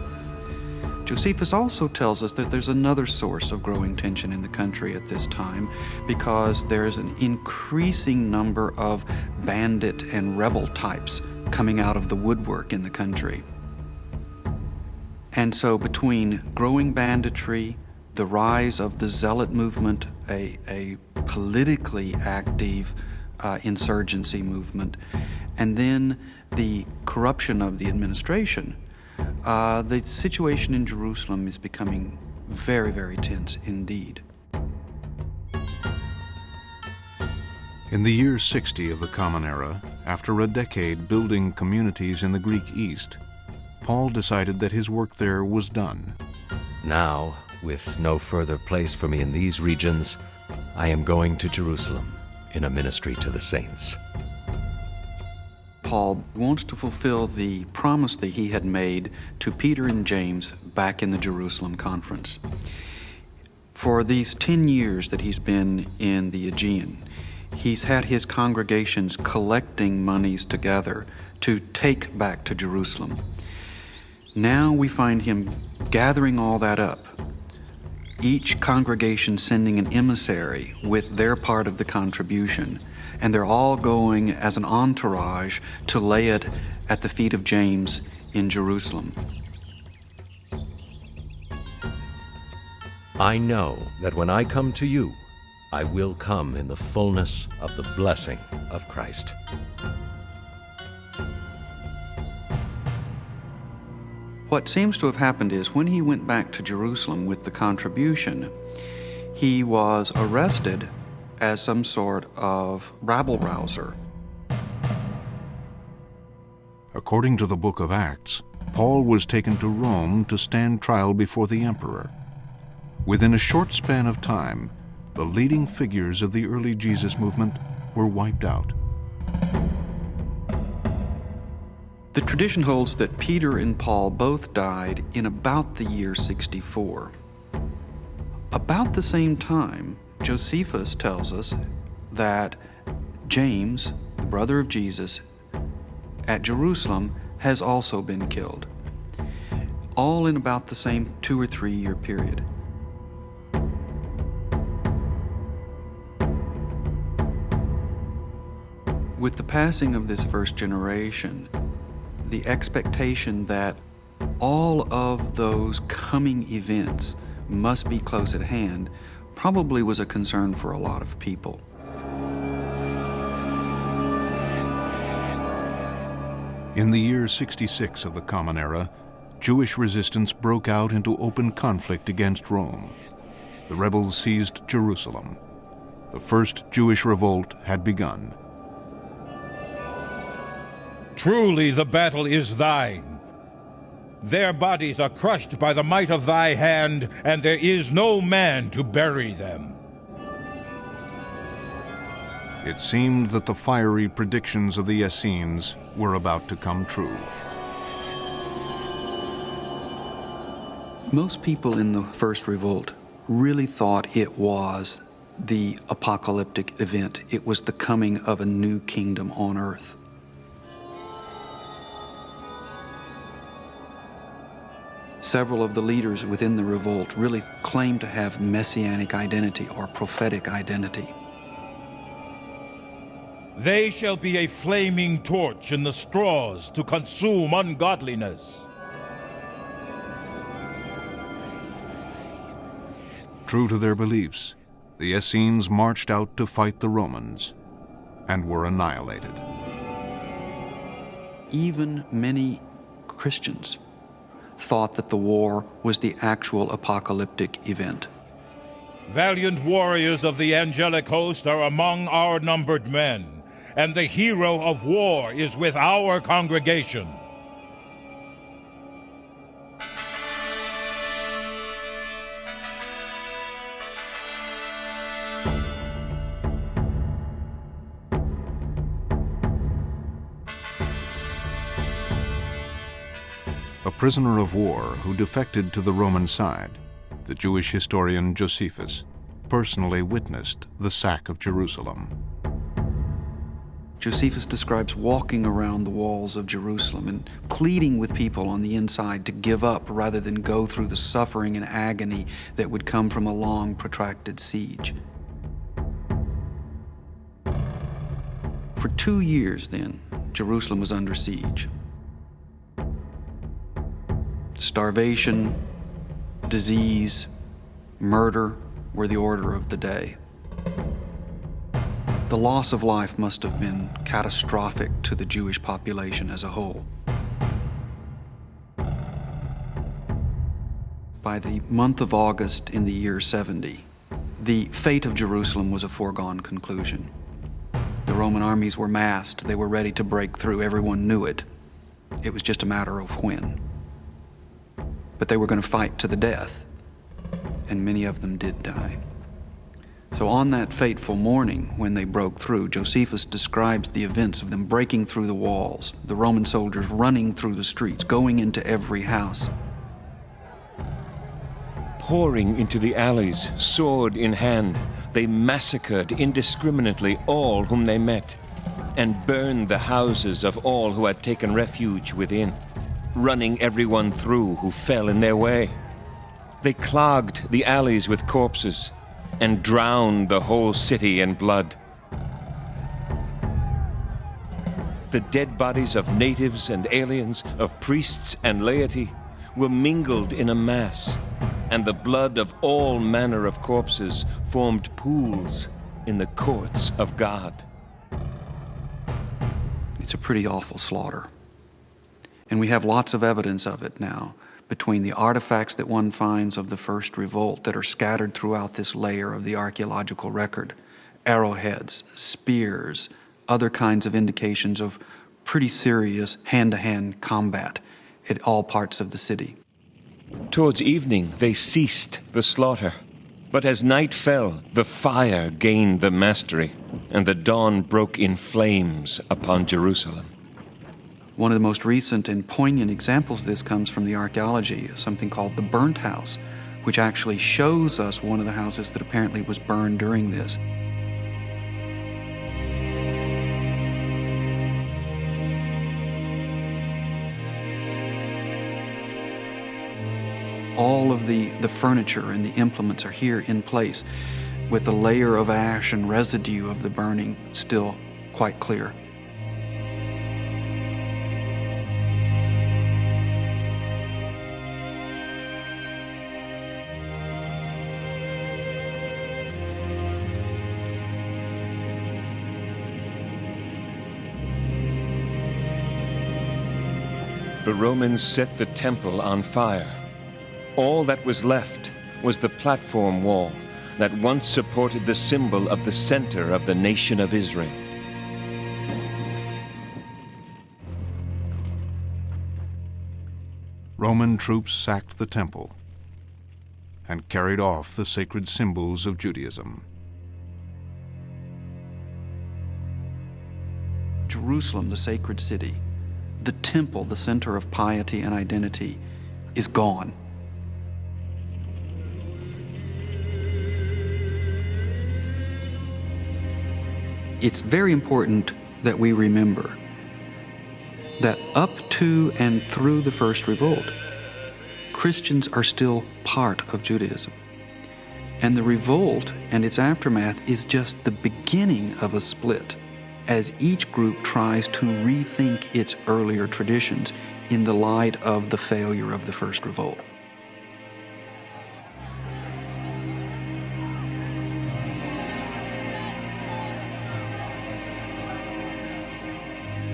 Speaker 4: Josephus also tells us that there's another source of growing tension in the country at this time because there's an increasing number of bandit and rebel types coming out of the woodwork in the country. And so, between growing banditry, the rise of the zealot movement, a, a politically active uh, insurgency movement, and then the corruption of the administration, uh, the situation in Jerusalem is becoming very, very tense indeed.
Speaker 2: In the year 60 of the Common Era, after a decade building communities in the Greek East, Paul decided that his work there was done.
Speaker 14: Now, with no further place for me in these regions, I am going to Jerusalem in a ministry to the saints.
Speaker 4: Paul wants to fulfill the promise that he had made to Peter and James back in the Jerusalem conference. For these 10 years that he's been in the Aegean, he's had his congregations collecting monies together to take back to Jerusalem. Now we find him gathering all that up, each congregation sending an emissary with their part of the contribution and they're all going as an entourage to lay it at the feet of James in Jerusalem.
Speaker 14: I know that when I come to you, I will come in the fullness of the blessing of Christ.
Speaker 4: What seems to have happened is when he went back to Jerusalem with the contribution, he was arrested as some sort of rabble rouser.
Speaker 2: According to the book of Acts, Paul was taken to Rome to stand trial before the emperor. Within a short span of time, the leading figures of the early Jesus movement were wiped out.
Speaker 4: The tradition holds that Peter and Paul both died in about the year 64. About the same time, Josephus tells us that James, the brother of Jesus, at Jerusalem has also been killed, all in about the same two or three year period. With the passing of this first generation, the expectation that all of those coming events must be close at hand probably was a concern for a lot of people.
Speaker 2: In the year 66 of the Common Era, Jewish resistance broke out into open conflict against Rome. The rebels seized Jerusalem. The first Jewish revolt had begun.
Speaker 12: Truly the battle is thine. Their bodies are crushed by the might of thy hand, and there is no man to bury them.
Speaker 2: It seemed that the fiery predictions of the Essenes were about to come true.
Speaker 4: Most people in the First Revolt really thought it was the apocalyptic event. It was the coming of a new kingdom on earth. Several of the leaders within the revolt really claimed to have messianic identity or prophetic identity.
Speaker 12: They shall be a flaming torch in the straws to consume ungodliness.
Speaker 2: True to their beliefs, the Essenes marched out to fight the Romans and were annihilated.
Speaker 4: Even many Christians thought that the war was the actual apocalyptic event.
Speaker 12: Valiant warriors of the angelic host are among our numbered men, and the hero of war is with our congregation.
Speaker 2: Prisoner of war who defected to the Roman side, the Jewish historian Josephus personally witnessed the sack of Jerusalem.
Speaker 4: Josephus describes walking around the walls of Jerusalem and pleading with people on the inside to give up rather than go through the suffering and agony that would come from a long, protracted siege. For two years, then, Jerusalem was under siege. Starvation, disease, murder were the order of the day. The loss of life must have been catastrophic to the Jewish population as a whole. By the month of August in the year 70, the fate of Jerusalem was a foregone conclusion. The Roman armies were massed, they were ready to break through, everyone knew it. It was just a matter of when. But they were going to fight to the death, and many of them did die. So, on that fateful morning when they broke through, Josephus describes the events of them breaking through the walls, the Roman soldiers running through the streets, going into every house.
Speaker 20: Pouring into the alleys, sword in hand, they massacred indiscriminately all whom they met, and burned the houses of all who had taken refuge within, running everyone through who fell in their way. They clogged the alleys with corpses and drowned the whole city in blood. The dead bodies of natives and aliens, of priests and laity, were mingled in a mass, and the blood of all manner of corpses formed pools in the courts of God.
Speaker 4: It's a pretty awful slaughter. And we have lots of evidence of it now between the artifacts that one finds of the first revolt that are scattered throughout this layer of the archaeological record arrowheads, spears, other kinds of indications of pretty serious hand to hand combat at all parts of the city.
Speaker 20: Towards evening, they ceased the slaughter. But as night fell, the fire gained the mastery, and the dawn broke in flames upon Jerusalem.
Speaker 4: One of the most recent and poignant examples of this comes from the archaeology, something called the burnt house, which actually shows us one of the houses that apparently was burned during this. All of the, the furniture and the implements are here in place with the layer of ash and residue of the burning still quite clear.
Speaker 20: Romans set the temple on fire. All that was left was the platform wall that once supported the symbol of the center of the nation of Israel.
Speaker 2: Roman troops sacked the temple and carried off the sacred symbols of Judaism.
Speaker 4: Jerusalem, the sacred city, the temple, the center of piety and identity, is gone. It's very important that we remember that up to and through the first revolt, Christians are still part of Judaism. And the revolt and its aftermath is just the beginning of a split as each group tries to rethink its earlier traditions in the light of the failure of the first revolt.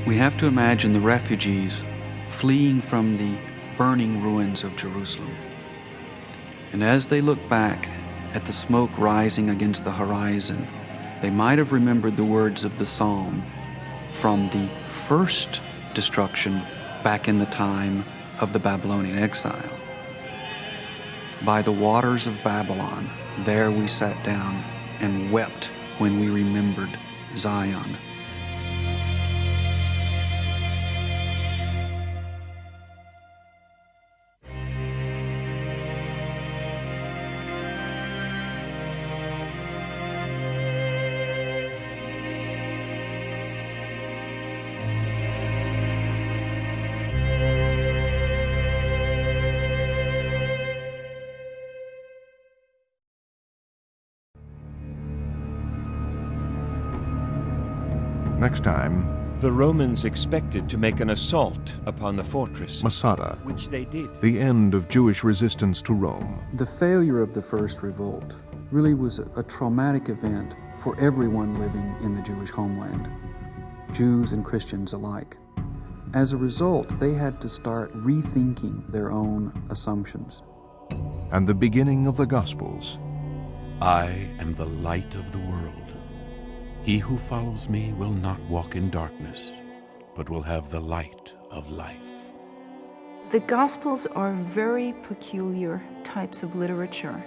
Speaker 4: We have to imagine the refugees fleeing from the burning ruins of Jerusalem. And as they look back at the smoke rising against the horizon, they might have remembered the words of the psalm from the first destruction back in the time of the Babylonian exile. By the waters of Babylon, there we sat down and wept when we remembered Zion.
Speaker 2: Next time,
Speaker 20: The Romans expected to make an assault upon the fortress,
Speaker 2: Masada,
Speaker 20: which they did.
Speaker 2: the end of Jewish resistance to Rome.
Speaker 4: The failure of the first revolt really was a, a traumatic event for everyone living in the Jewish homeland, Jews and Christians alike. As a result, they had to start rethinking their own assumptions.
Speaker 2: And the beginning of the Gospels.
Speaker 3: I am the light of the world. He who follows me will not walk in darkness, but will have the light of life.
Speaker 9: The Gospels are very peculiar types of literature.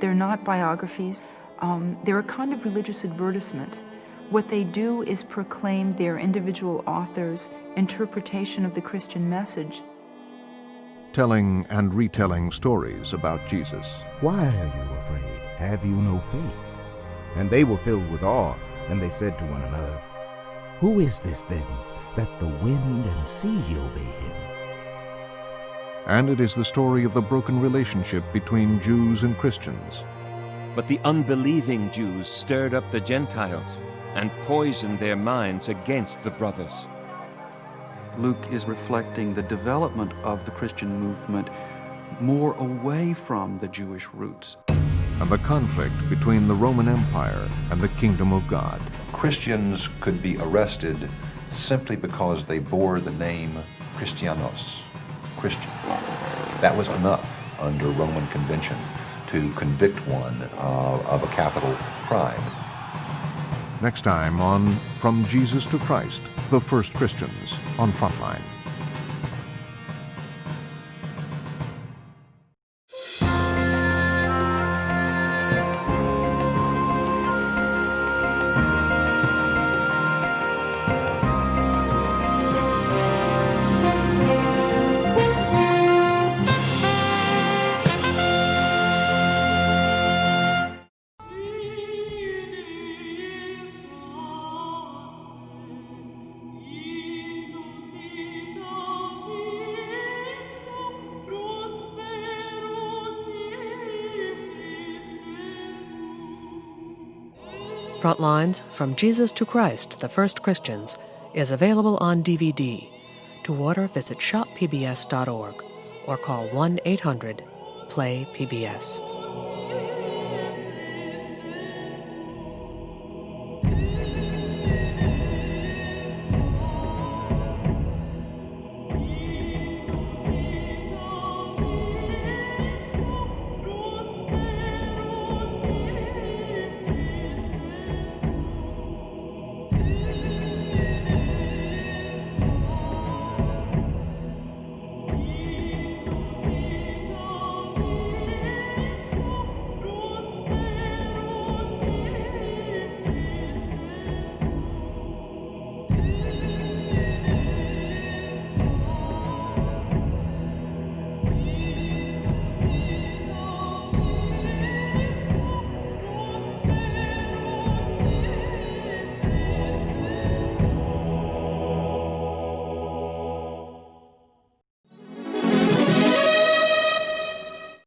Speaker 9: They're not biographies, um, they're a kind of religious advertisement. What they do is proclaim their individual authors' interpretation of the Christian message.
Speaker 2: telling and retelling stories about Jesus.
Speaker 21: Why are you afraid? Have you no faith? And they were filled with awe, and they said to one another, Who is this then, that the wind and sea obey him?
Speaker 2: And it is the story of the broken relationship between Jews and Christians.
Speaker 20: But the unbelieving Jews stirred up the Gentiles and poisoned their minds against the brothers.
Speaker 4: Luke is reflecting the development of the Christian movement more away from the Jewish roots.
Speaker 2: And the conflict between the Roman Empire and the kingdom of God.
Speaker 5: Christians could be arrested simply because they bore the name Christianos, Christian. That was enough under Roman convention to convict one uh, of a capital crime.
Speaker 2: Next time on From Jesus to Christ, the First Christians on Frontline.
Speaker 22: Frontlines From Jesus to Christ, the First Christians is available on DVD. To order, visit shoppbs.org or call 1 800 PLAY PBS.